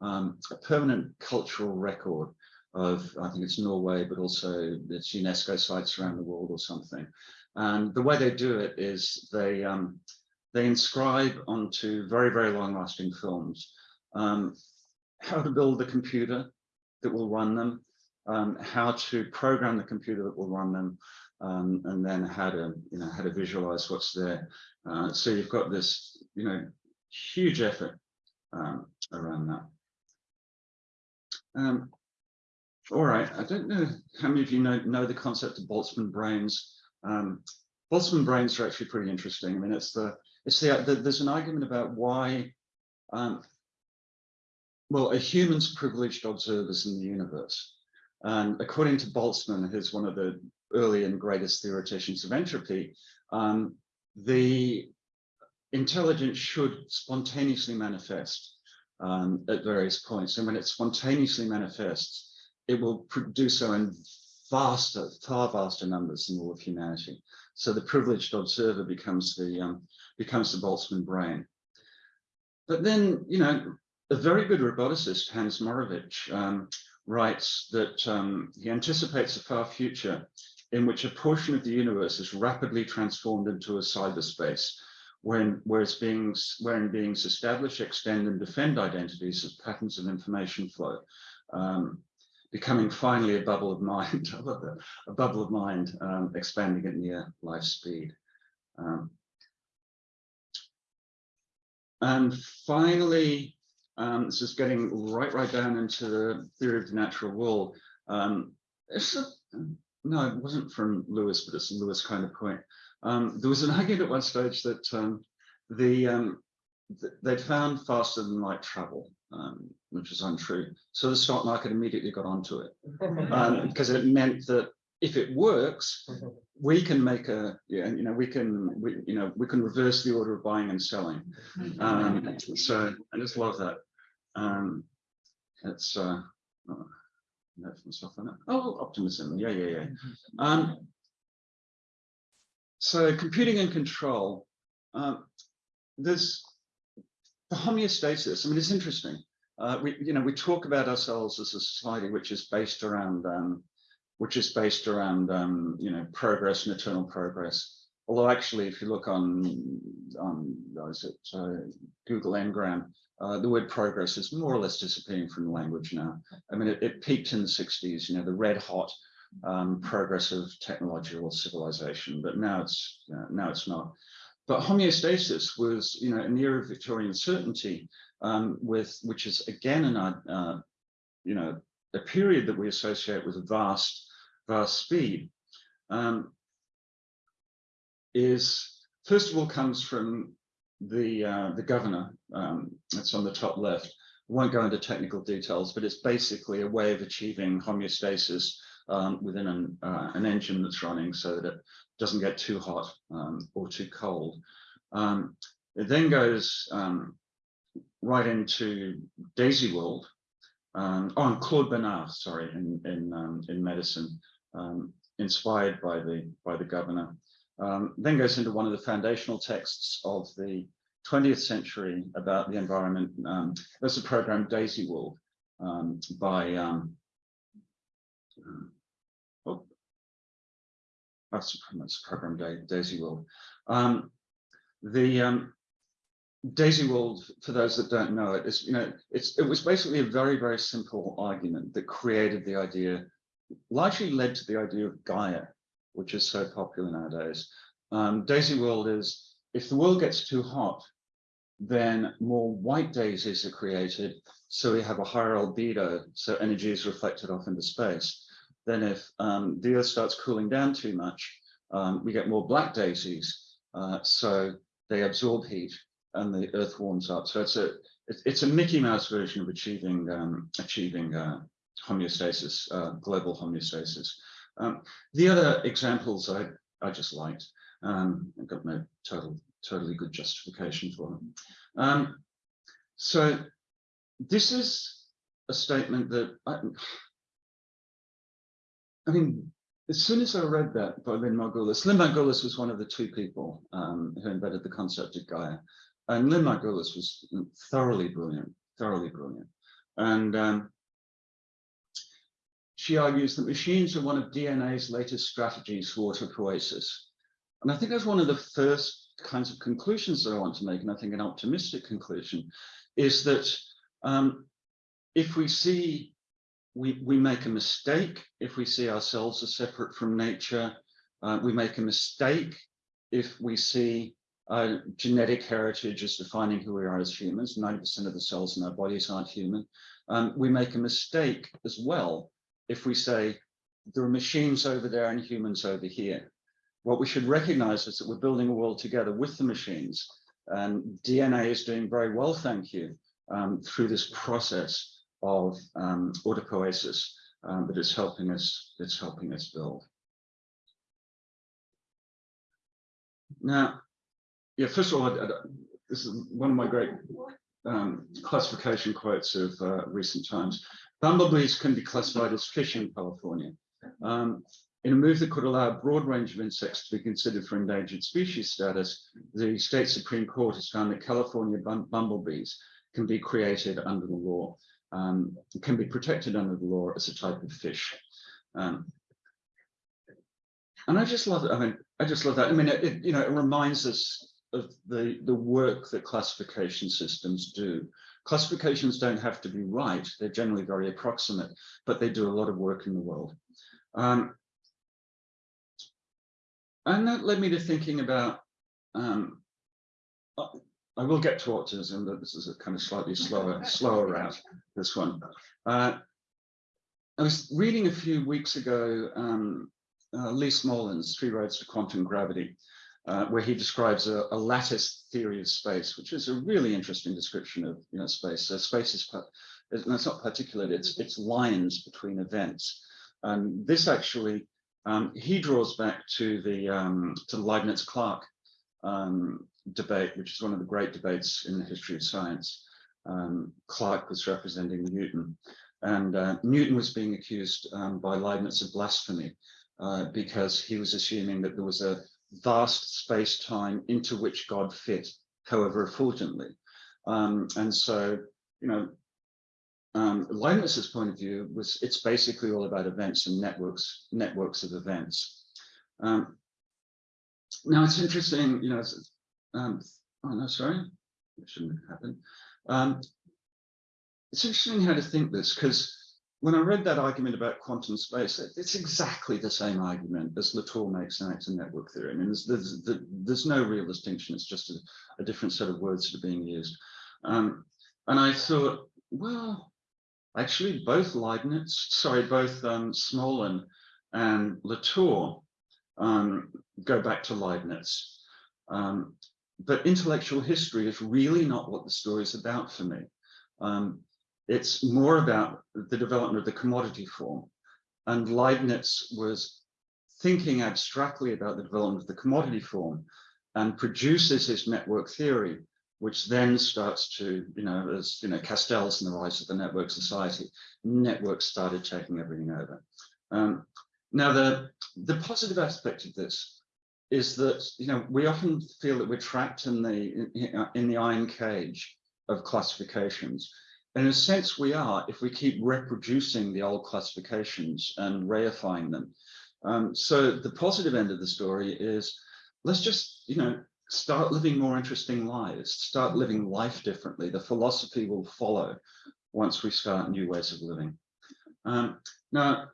um, a permanent cultural record of I think it's Norway, but also it's UNESCO sites around the world or something. And the way they do it is they um, they inscribe onto very very long lasting films um, how to build the computer that will run them, um, how to program the computer that will run them, um, and then how to, you know, how to visualize what's there. Uh, so you've got this, you know, huge effort um, around that. Um, all right, I don't know how many of you know, know the concept of Boltzmann brains. Um, Boltzmann brains are actually pretty interesting. I mean, it's the, it's the, the there's an argument about why um, well, a human's privileged observers in the universe. And according to Boltzmann, who's one of the early and greatest theoreticians of entropy, um, the intelligence should spontaneously manifest um, at various points. And when it spontaneously manifests, it will do so in vaster, far vaster numbers than all of humanity. So the privileged observer becomes the um, becomes the Boltzmann brain. But then, you know, a very good roboticist, Hans Moravec, um, writes that um, he anticipates a far future in which a portion of the universe is rapidly transformed into a cyberspace, when, whereas beings, wherein beings establish, extend, and defend identities as patterns of information flow, um, becoming finally a bubble of mind, a bubble of mind, um, expanding at near light speed. Um, and finally, um, this is getting right, right down into the theory of the natural world. Um, it's a, no, it wasn't from Lewis, but it's a Lewis kind of point. Um, there was an argument at one stage that um, the um, th they'd found faster than light travel, um, which is untrue. So the stock market immediately got onto it because it meant that if it works, we can make a yeah, you know, we can we you know we can reverse the order of buying and selling. Um, so I just love that. Um, it's uh, oh, note from stuff on it. Oh, optimism. Yeah, yeah, yeah. Um, so computing and control. Um, there's the homeostasis. I mean, it's interesting. Uh, we, you know, we talk about ourselves as a society which is based around, um, which is based around, um, you know, progress and eternal progress. Although actually, if you look on, on it uh, Google Ngram, uh, the word progress is more or less disappearing from the language now. I mean, it, it peaked in the 60s, you know, the red hot um, progress of technological civilization, but now it's uh, now it's not. But homeostasis was, you know, an era of Victorian certainty, um, with which is again an, uh, you know, a period that we associate with vast, vast speed. Um, is first of all comes from the uh, the governor. Um, it's on the top left. I won't go into technical details, but it's basically a way of achieving homeostasis um, within an, uh, an engine that's running so that it doesn't get too hot um, or too cold. Um, it then goes um, right into Daisy World. Um, oh, and Claude Bernard, sorry, in in in medicine, inspired by the by the governor. Um, then goes into one of the foundational texts of the 20th century about the environment. Um, there's a program Daisy World um, by um, oh, that's a program Daisy World. Um, the um, Daisy World, for those that don't know it, is you know it's it was basically a very very simple argument that created the idea, largely led to the idea of Gaia, which is so popular nowadays. Um, daisy world is if the world gets too hot, then more white daisies are created. So we have a higher albedo, so energy is reflected off into space. Then if um, the earth starts cooling down too much, um, we get more black daisies. Uh, so they absorb heat and the earth warms up. So it's a it's a Mickey Mouse version of achieving um, achieving uh, homeostasis, uh, global homeostasis. Um, the other examples I, I just liked, um, I've got no total, totally good justification for them. Um, so this is a statement that I, I mean, as soon as I read that by Lynn Margulis, Lynn Margulis was one of the two people um, who invented the concept of Gaia. And Lynn Margulis was thoroughly brilliant, thoroughly brilliant. And um, she argues that machines are one of DNA's latest strategies for autopoiesis. And I think that's one of the first kinds of conclusions that I want to make, and I think an optimistic conclusion, is that um, if we see, we, we make a mistake, if we see ourselves as separate from nature, uh, we make a mistake if we see uh, genetic heritage as defining who we are as humans, 90% of the cells in our bodies aren't human. Um, we make a mistake as well if we say there are machines over there and humans over here. What we should recognize is that we're building a world together with the machines And DNA is doing very well, thank you, um, through this process of um, autopoiesis um, that is helping us, it's helping us build. Now, yeah, first of all, I, I, this is one of my great um, classification quotes of uh, recent times. Bumblebees can be classified as fish in California. Um, in a move that could allow a broad range of insects to be considered for endangered species status, the state Supreme Court has found that California bumblebees can be created under the law, um, can be protected under the law as a type of fish. Um, and I just love. I mean, I just love that. I mean, it, it, you know, it reminds us of the, the work that classification systems do. Classifications don't have to be right. They're generally very approximate, but they do a lot of work in the world. Um, and that led me to thinking about, um, I will get to autism, but this is a kind of slightly slower, slower route, this one. Uh, I was reading a few weeks ago, um, uh, Lee Smolin's, Three Roads to Quantum Gravity, uh, where he describes a, a, lattice theory of space, which is a really interesting description of you know, space. So space is, it's not particulate, it's, it's lines between events. And this actually, um, he draws back to the, um, to the Leibniz-Clarke um, debate, which is one of the great debates in the history of science. Um, Clarke was representing Newton, and uh, Newton was being accused um, by Leibniz of blasphemy uh, because he was assuming that there was a vast space-time into which God fit, however effulgently. Um, and so, you know, um, Leibniz's point of view was it's basically all about events and networks, networks of events. Um, now it's interesting, you know, um, oh no, sorry, it shouldn't happen. Um, it's interesting how to think this because when I read that argument about quantum space, it's exactly the same argument as Latour makes in actor network theory. I mean, there's, there's, there's no real distinction. It's just a, a, different set of words that are being used. Um, and I thought, well, actually both Leibniz, sorry, both um, Smolin and Latour um, go back to Leibniz. Um, but intellectual history is really not what the story is about for me. Um, it's more about the development of the commodity form. And Leibniz was thinking abstractly about the development of the commodity form and produces his network theory, which then starts to, you know, as, you know, Castells and the rise of the network society, networks started taking everything over. Um, now, the, the positive aspect of this is that, you know, we often feel that we're trapped in the, in, in the iron cage of classifications in a sense, we are if we keep reproducing the old classifications and reifying them. Um, so the positive end of the story is let's just, you know, start living more interesting lives, start living life differently. The philosophy will follow once we start new ways of living. Um, now,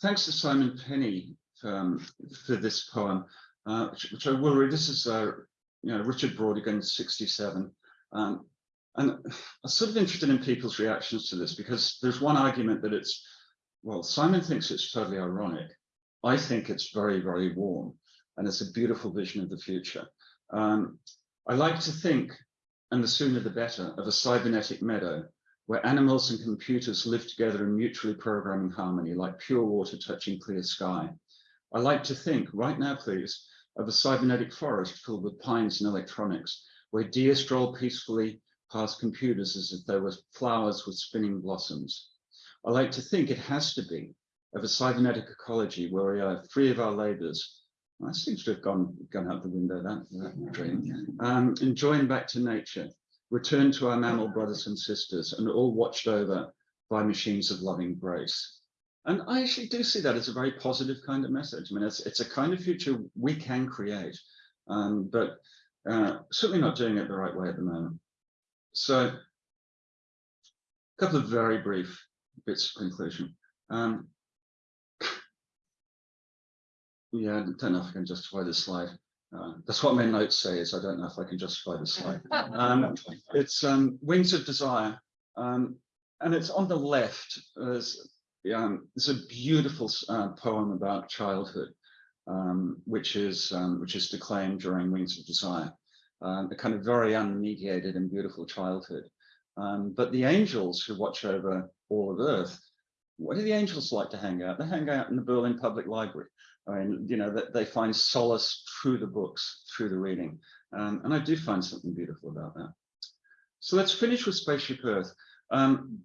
thanks to Simon Penny um, for this poem, uh, which, which, I will read. This is uh, you know, Richard Brautigan, 67. Um, and I'm sort of interested in people's reactions to this because there's one argument that it's, well, Simon thinks it's totally ironic. I think it's very, very warm and it's a beautiful vision of the future. Um, I like to think, and the sooner the better, of a cybernetic meadow where animals and computers live together in mutually programming harmony, like pure water touching clear sky. I like to think, right now, please, of a cybernetic forest filled with pines and electronics, where deer stroll peacefully past computers as if they were flowers with spinning blossoms. I like to think it has to be of a cybernetic ecology where we are free of our labors. That seems to have gone, gone out the window, that, that dream. Um, and join back to nature, return to our mammal brothers and sisters, and all watched over by machines of loving grace. And I actually do see that as a very positive kind of message. I mean, it's, it's a kind of future we can create, um, but uh, certainly not doing it the right way at the moment. So a couple of very brief bits of conclusion. Um, yeah, I don't know if I can justify this slide. Uh, that's what my notes say is I don't know if I can justify this slide. Um, it's um, Wings of Desire. Um, and it's on the left. There's, um, there's a beautiful uh, poem about childhood, um, which is um, which is declaimed during Wings of Desire. Um, a kind of very unmediated and beautiful childhood. Um, but the angels who watch over all of Earth, what do the angels like to hang out? They hang out in the Berlin Public Library. I mean, you know, that they find solace through the books, through the reading. Um, and I do find something beautiful about that. So let's finish with Spaceship Earth. Um,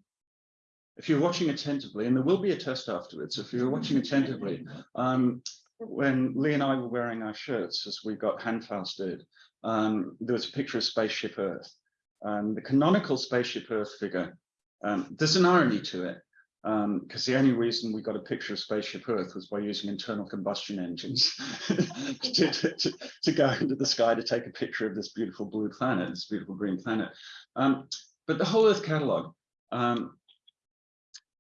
if you're watching attentively, and there will be a test afterwards, if you're watching attentively, um, when Lee and I were wearing our shirts as we got handfasted, um, there was a picture of Spaceship Earth. Um, the canonical Spaceship Earth figure, um, there's an irony to it, because um, the only reason we got a picture of Spaceship Earth was by using internal combustion engines to, to, to, go into the sky to take a picture of this beautiful blue planet, this beautiful green planet. Um, but the whole Earth catalog, um,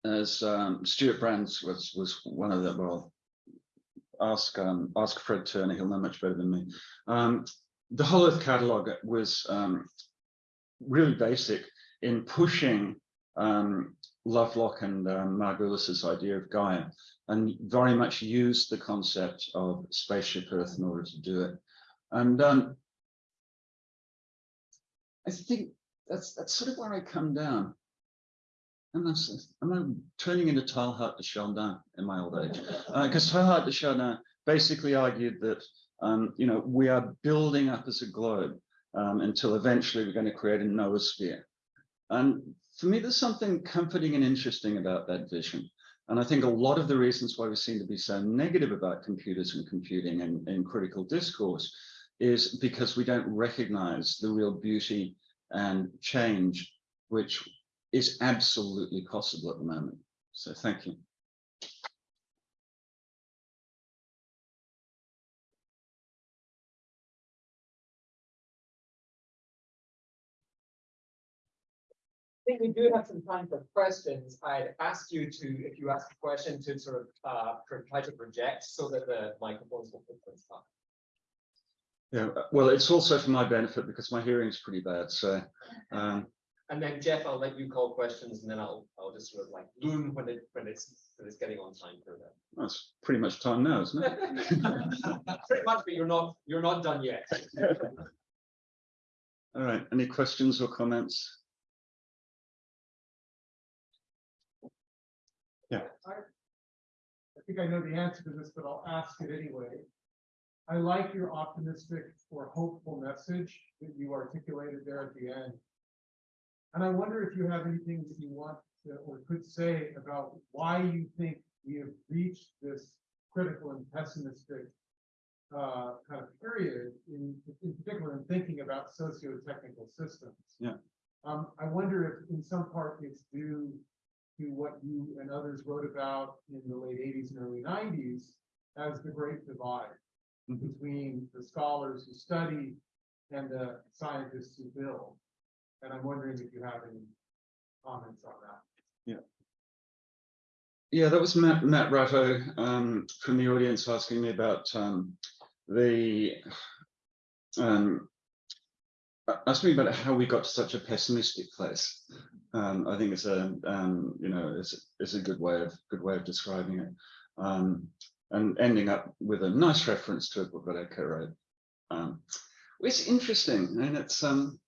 as um, Stewart Brand's was was one of the well, ask um, ask Fred Turner, he'll know much better than me. Um, the whole Earth catalog was um, really basic in pushing um, Lovelock and um, Margulis's idea of Gaia, and very much used the concept of spaceship Earth in order to do it. And um, I think that's that's sort of where I come down. Am I, am turning into Teilhard de Chardin in my old age? Because uh, Teilhard de Chardin basically argued that um, you know we are building up as a globe um, until eventually we're going to create a noosphere. And for me, there's something comforting and interesting about that vision. And I think a lot of the reasons why we seem to be so negative about computers and computing and, and critical discourse is because we don't recognize the real beauty and change which is absolutely possible at the moment. So thank you. Think we do have some time for questions. I'd ask you to, if you ask a question, to sort of uh, try to project so that the microphones will pick this up. Yeah, well, it's also for my benefit because my hearing is pretty bad. So um, and then Jeff, I'll let you call questions and then I'll I'll just sort of like loom when it when it's when it's getting on time for them. That's pretty much time now, isn't it? pretty much, but you're not you're not done yet. All right. Any questions or comments? Yeah. I, I think I know the answer to this, but I'll ask it anyway. I like your optimistic or hopeful message that you articulated there at the end. And I wonder if you have anything that you want to, or could say about why you think we have reached this critical and pessimistic uh, kind of period, in, in particular in thinking about socio-technical systems. Yeah. Um, I wonder if in some part it's due to what you and others wrote about in the late 80s and early 90s as the great divide mm -hmm. between the scholars who study and the scientists who build. And I'm wondering if you have any comments on that. Yeah. Yeah, that was Matt, Matt Ratto um, from the audience asking me about um, the um, asking me about how we got to such a pessimistic place. Um, I think it's a um, you know it's, it's a good way of good way of describing it, um, and ending up with a nice reference to a book that I co-wrote. Um, it's interesting, and it's um,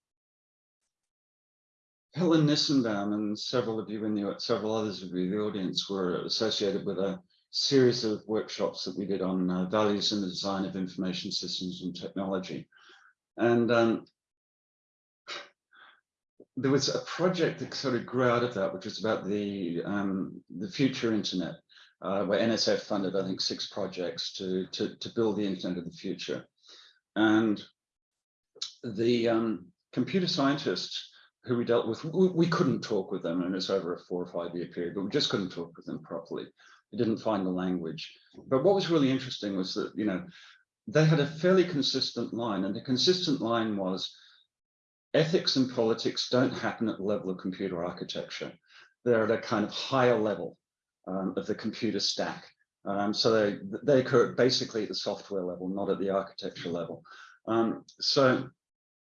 Helen Nissenbaum and several of you in the several others of you in the audience were associated with a series of workshops that we did on uh, values in the design of information systems and technology. And um, there was a project that sort of grew out of that, which was about the um, the future internet, uh, where NSF funded, I think, six projects to, to, to build the internet of the future. And the um, computer scientists who we dealt with, we, we couldn't talk with them, and it's over a four or five year period, but we just couldn't talk with them properly. We didn't find the language. But what was really interesting was that, you know, they had a fairly consistent line, and the consistent line was ethics and politics don't happen at the level of computer architecture. They're at a kind of higher level um, of the computer stack. Um, so they, they occur basically at the software level, not at the architecture level. Um, so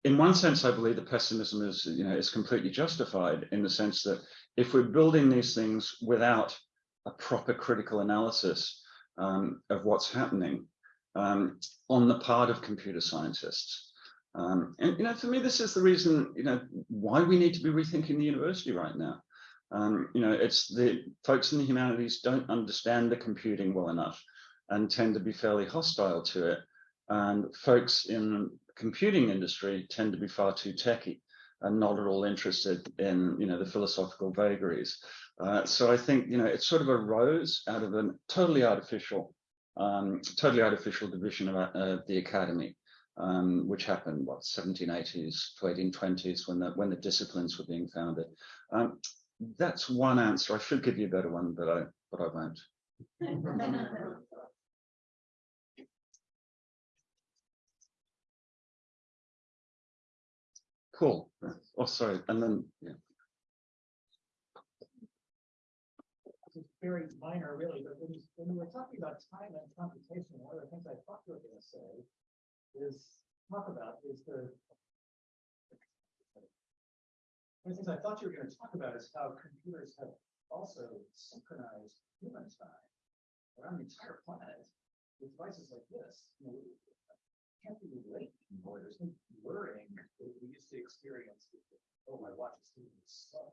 in one sense, I believe the pessimism is, you know, is completely justified in the sense that if we're building these things without a proper critical analysis um, of what's happening um, on the part of computer scientists, Um, and you know, for me, this is the reason you know why we need to be rethinking the university right now. Um, you know, it's the folks in the humanities don't understand the computing well enough and tend to be fairly hostile to it. And folks in the computing industry tend to be far too techy and not at all interested in you know the philosophical vagaries. Uh, so I think you know it sort of arose out of a totally artificial, um, totally artificial division of uh, the academy, um, which happened what 1780s to 1820s when the when the disciplines were being founded. Um, that's one answer. I should give you a better one, but I but I won't. Cool. Oh, sorry. And then yeah. Very minor, really, but when you, when you were talking about time and computation, one of the things I thought you were gonna say is, talk about is the. One of the things I thought you were gonna talk about is how computers have also synchronized human time around the entire planet with devices like this. You know, Can't be late anymore, there's no blurring that we used to experience. Oh, my watch is moving slow.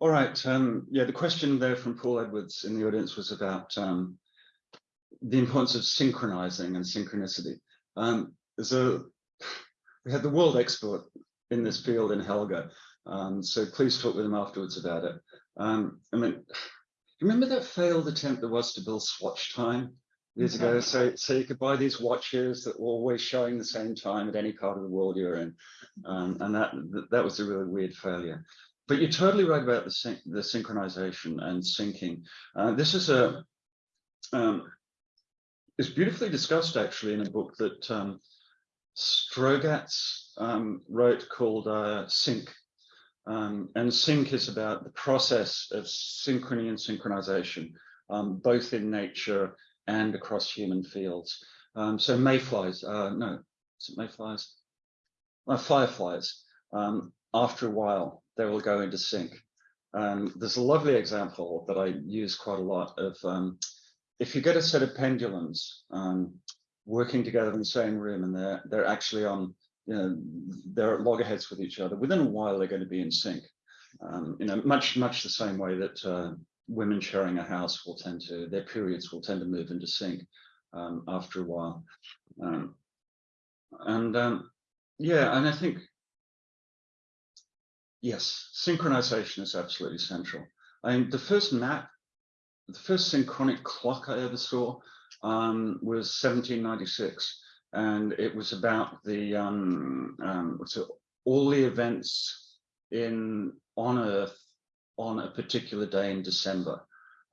All right. Um, yeah, the question there from Paul Edwards in the audience was about um, the importance of synchronizing and synchronicity. Um, a we had the world expert in this field in Helga, um, so please talk with him afterwards about it. Um, I mean, remember that failed attempt there was to build Swatch time years ago? So, so you could buy these watches that were always showing the same time at any part of the world you're in, um, and that that was a really weird failure. But you're totally right about the, syn the synchronization and syncing. Uh, this is a um, is beautifully discussed actually in a book that um, Strogatz um, wrote called uh, Sync. Um, and Sync is about the process of synchrony and synchronization, um, both in nature and across human fields. Um, so mayflies, uh, no, is it mayflies? Uh, fireflies, um, after a while, they will go into sync. There's a lovely example that I use quite a lot of if you get a set of pendulums um, working together in the same room and they're they're actually on you know they're at loggerheads with each other within a while they're going to be in sync. Um, you know much much the same way that uh, women sharing a house will tend to their periods will tend to move into sync um, after a while. Um, and um, yeah and I think yes synchronization is absolutely central. I mean the first map the first synchronic clock I ever saw um, was 1796, and it was about the um, um, so all the events in on Earth on a particular day in December.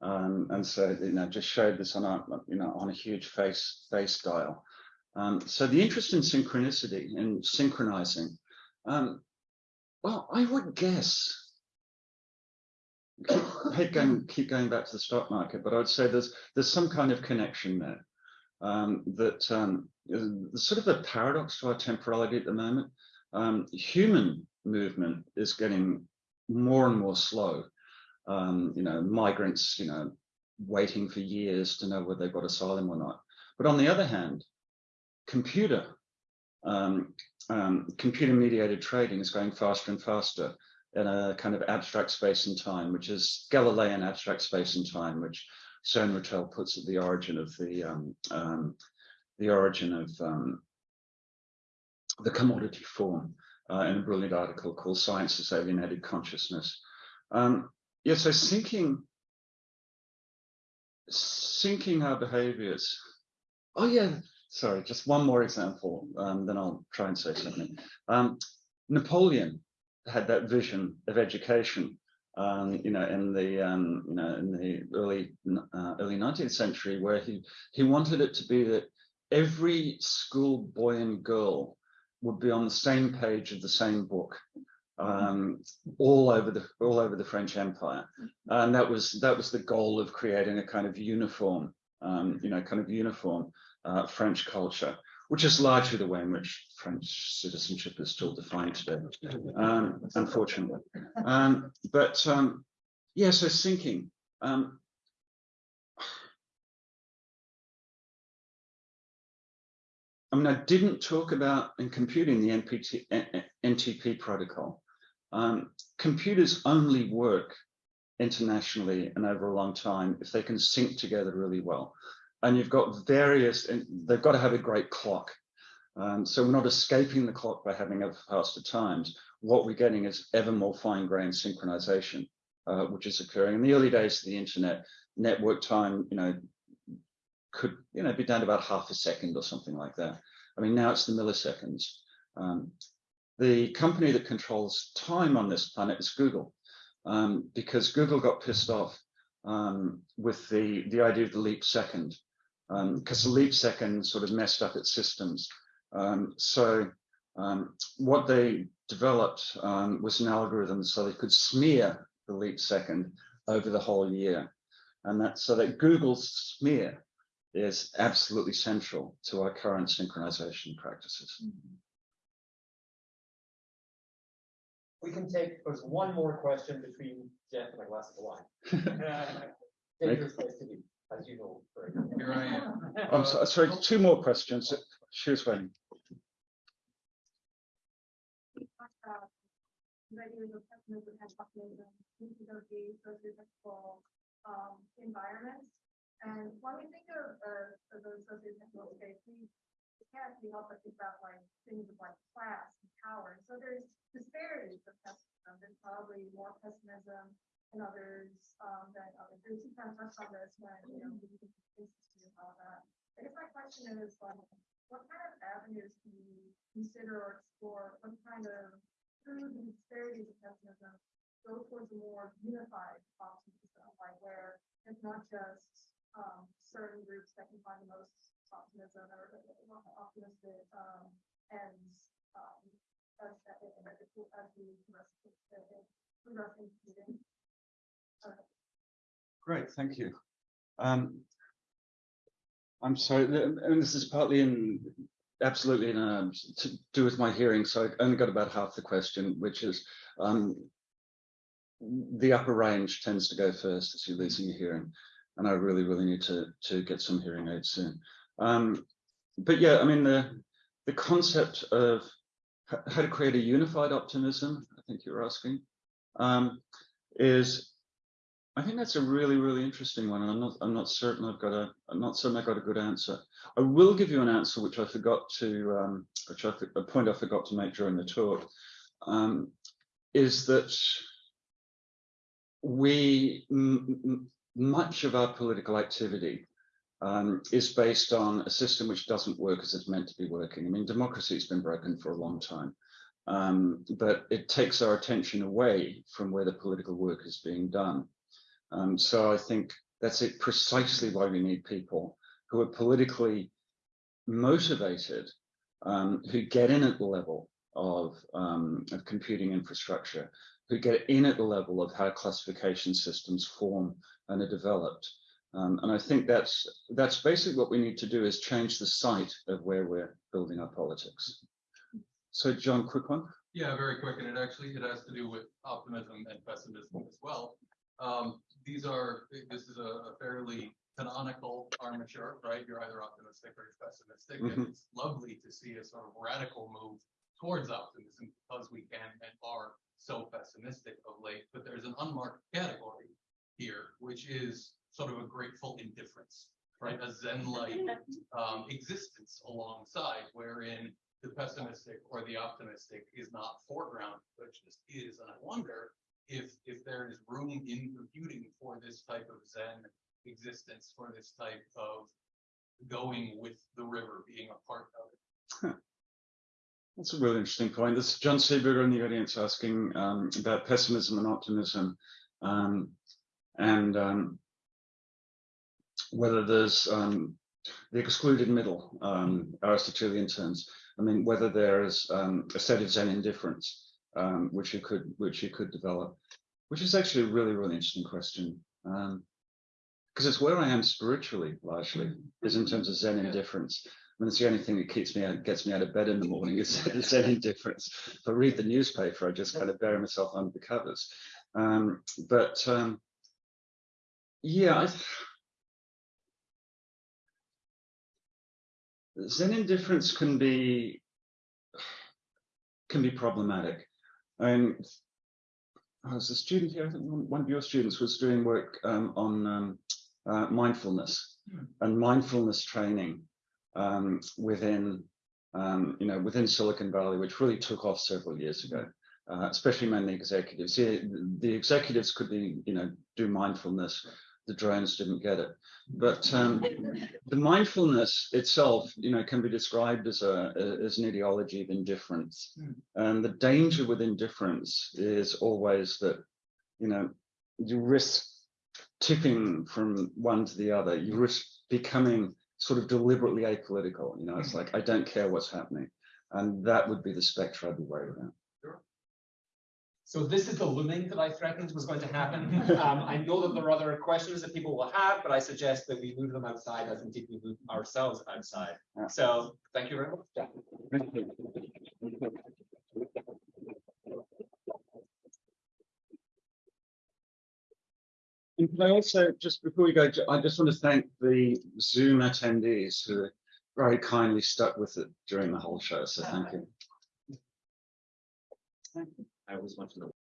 Um, and so you know just showed this on a you know on a huge face face dial. Um, so the interest in synchronicity and synchronizing, um, well, I would guess keep, keep going keep going back to the stock market, but I would say there's there's some kind of connection there. Um, that um, sort of a paradox to our temporality at the moment. Um, human movement is getting more and more slow. Um, you know, migrants, you know, waiting for years to know whether they've got asylum or not. But on the other hand, computer um, um, computer mediated trading is going faster and faster in a kind of abstract space and time, which is Galilean abstract space and time, which Sohn-Rethel puts at the origin of the um, um, the origin of um, the commodity form uh, in a brilliant article called Science as Alienated Consciousness. Um, yeah, so syncing, syncing our behaviors. Oh yeah, sorry, just one more example, um, then I'll try and say something. Um, Napoleon had that vision of education, um, you know, in the um, you know in the early uh, early 19th century, where he he wanted it to be that every school boy and girl would be on the same page of the same book, um, all over the all over the French Empire, and that was that was the goal of creating a kind of uniform, um, you know, kind of uniform uh, French culture which is largely the way in which French citizenship is still defined today, um, unfortunately. Um, but um, yeah, so syncing. Um, mean, I didn't talk about in computing the NPT, NTP protocol. Um, computers only work internationally and over a long time if they can sync together really well. And you've got various, and they've got to have a great clock. Um, so we're not escaping the clock by having ever faster times. What we're getting is ever more fine-grained synchronization, uh, which is occurring. In the early days of the internet, network time, you know, could you know be down to about half a second or something like that. I mean, now it's the milliseconds. Um, the company that controls time on this planet is Google, um, because Google got pissed off um, with the the idea of the leap second, because the leap second sort of messed up its systems. Um, so um, what they developed um, was an algorithm so they could smear the leap second over the whole year, and that so that Google's smear is absolutely central to our current synchronization practices. We can take, there's one more question between Jeff and a glass of wine. Dangerous place to be, as you know. Here I am. I'm so- sorry, two more questions. She was waiting. regular customers would have optimism into those socio-technical um environments. And when we think of uh of those socio-technical space, we we can't actually help but think about like things of like class and power. So there's disparities of pessimism. There's probably more pessimism in others um than others. There's you kind of touched on this when, you know, we and that. I guess my question is like, what kind of avenues can you consider or explore? What kind of through the disparities of pessimism, go towards a more unified optimism, like where it's not just um, certain groups that can find the most optimism or optimistic um, and um, as, as, we progress progress. Great, thank you. Um, I'm sorry, and this is partly in absolutely in, um, to do with my hearing, so I only got about half the question, which is um, the upper range tends to go first as you're losing your hearing, and I really, really need to to get some hearing aids soon. Um, but yeah, I mean the the concept of how to create a unified optimism, I think you're asking, um, is I think that's a really, really interesting one, and I'm not, I'm not certain I've got a, I'm not certain I got a good answer. I will give you an answer which I forgot to, um, which I, a point I forgot to make during the talk, um, is that we, much of our political activity um, is based on a system which doesn't work as it's meant to be working. I mean, democracy has been broken for a long time, um, but it takes our attention away from where the political work is being done. Um, so I think that's it precisely why we need people who are politically motivated, um, who get in at the level of, um, of computing infrastructure, who get in at the level of how classification systems form and are developed. Um, and I think that's that's basically what we need to do is change the site of where we're building our politics. So John, quick one. Yeah, very quick, and it actually, it has to do with optimism and pessimism as well. Um, these are, this is a a fairly canonical armature, right? You're either optimistic or you're pessimistic, and it's lovely to see a sort of radical move towards optimism because we can and are so pessimistic of late, but there's an unmarked category here, which is sort of a grateful indifference, right? A Zen-like um, existence alongside, wherein the pessimistic or the optimistic is not foreground, but just is. And I wonder if if there is room in computing for this type of Zen existence, for this type of going with the river, being a part of it. That's a really interesting point. This is John Seberger in the audience asking um, about pessimism and optimism, um, and um, whether there's um, the excluded middle, um, Aristotelian terms. I mean, whether there is um, a set of Zen indifference um, which you could which you could develop, which is actually a really really interesting question. because it's where I am spiritually, largely, is in terms of Zen indifference. I mean, it's the only thing that keeps me out, gets me out of bed in the morning is Zen indifference. If I read the newspaper, I just kind of bury myself under the covers. Um, but um, yeah, I, Zen indifference can be can be problematic. Um, I was a student here. I think one of your students was doing work um, on um, uh, mindfulness and mindfulness training um, within um, you know within Silicon Valley, which really took off several years ago. Uh, especially among the executives. Yeah, the executives could be, you know, do mindfulness. The drones didn't get it, but um, the mindfulness itself, you know, can be described as a as an ideology of indifference. And the danger with indifference is always that, you know, you risk tipping from one to the other. You risk becoming sort of deliberately apolitical. You know, it's like I don't care what's happening, and that would be the spectre I'd be worried about. So this is the looming that I threatened was going to happen. Um, I know that there are other questions that people will have, but I suggest that we move them outside as indeed we move ourselves outside. Yeah. So thank you very much. Jack. And can I also, just before we go, I just want to thank the Zoom attendees who very kindly stuck with it during the whole show. So thank you. I always want to know.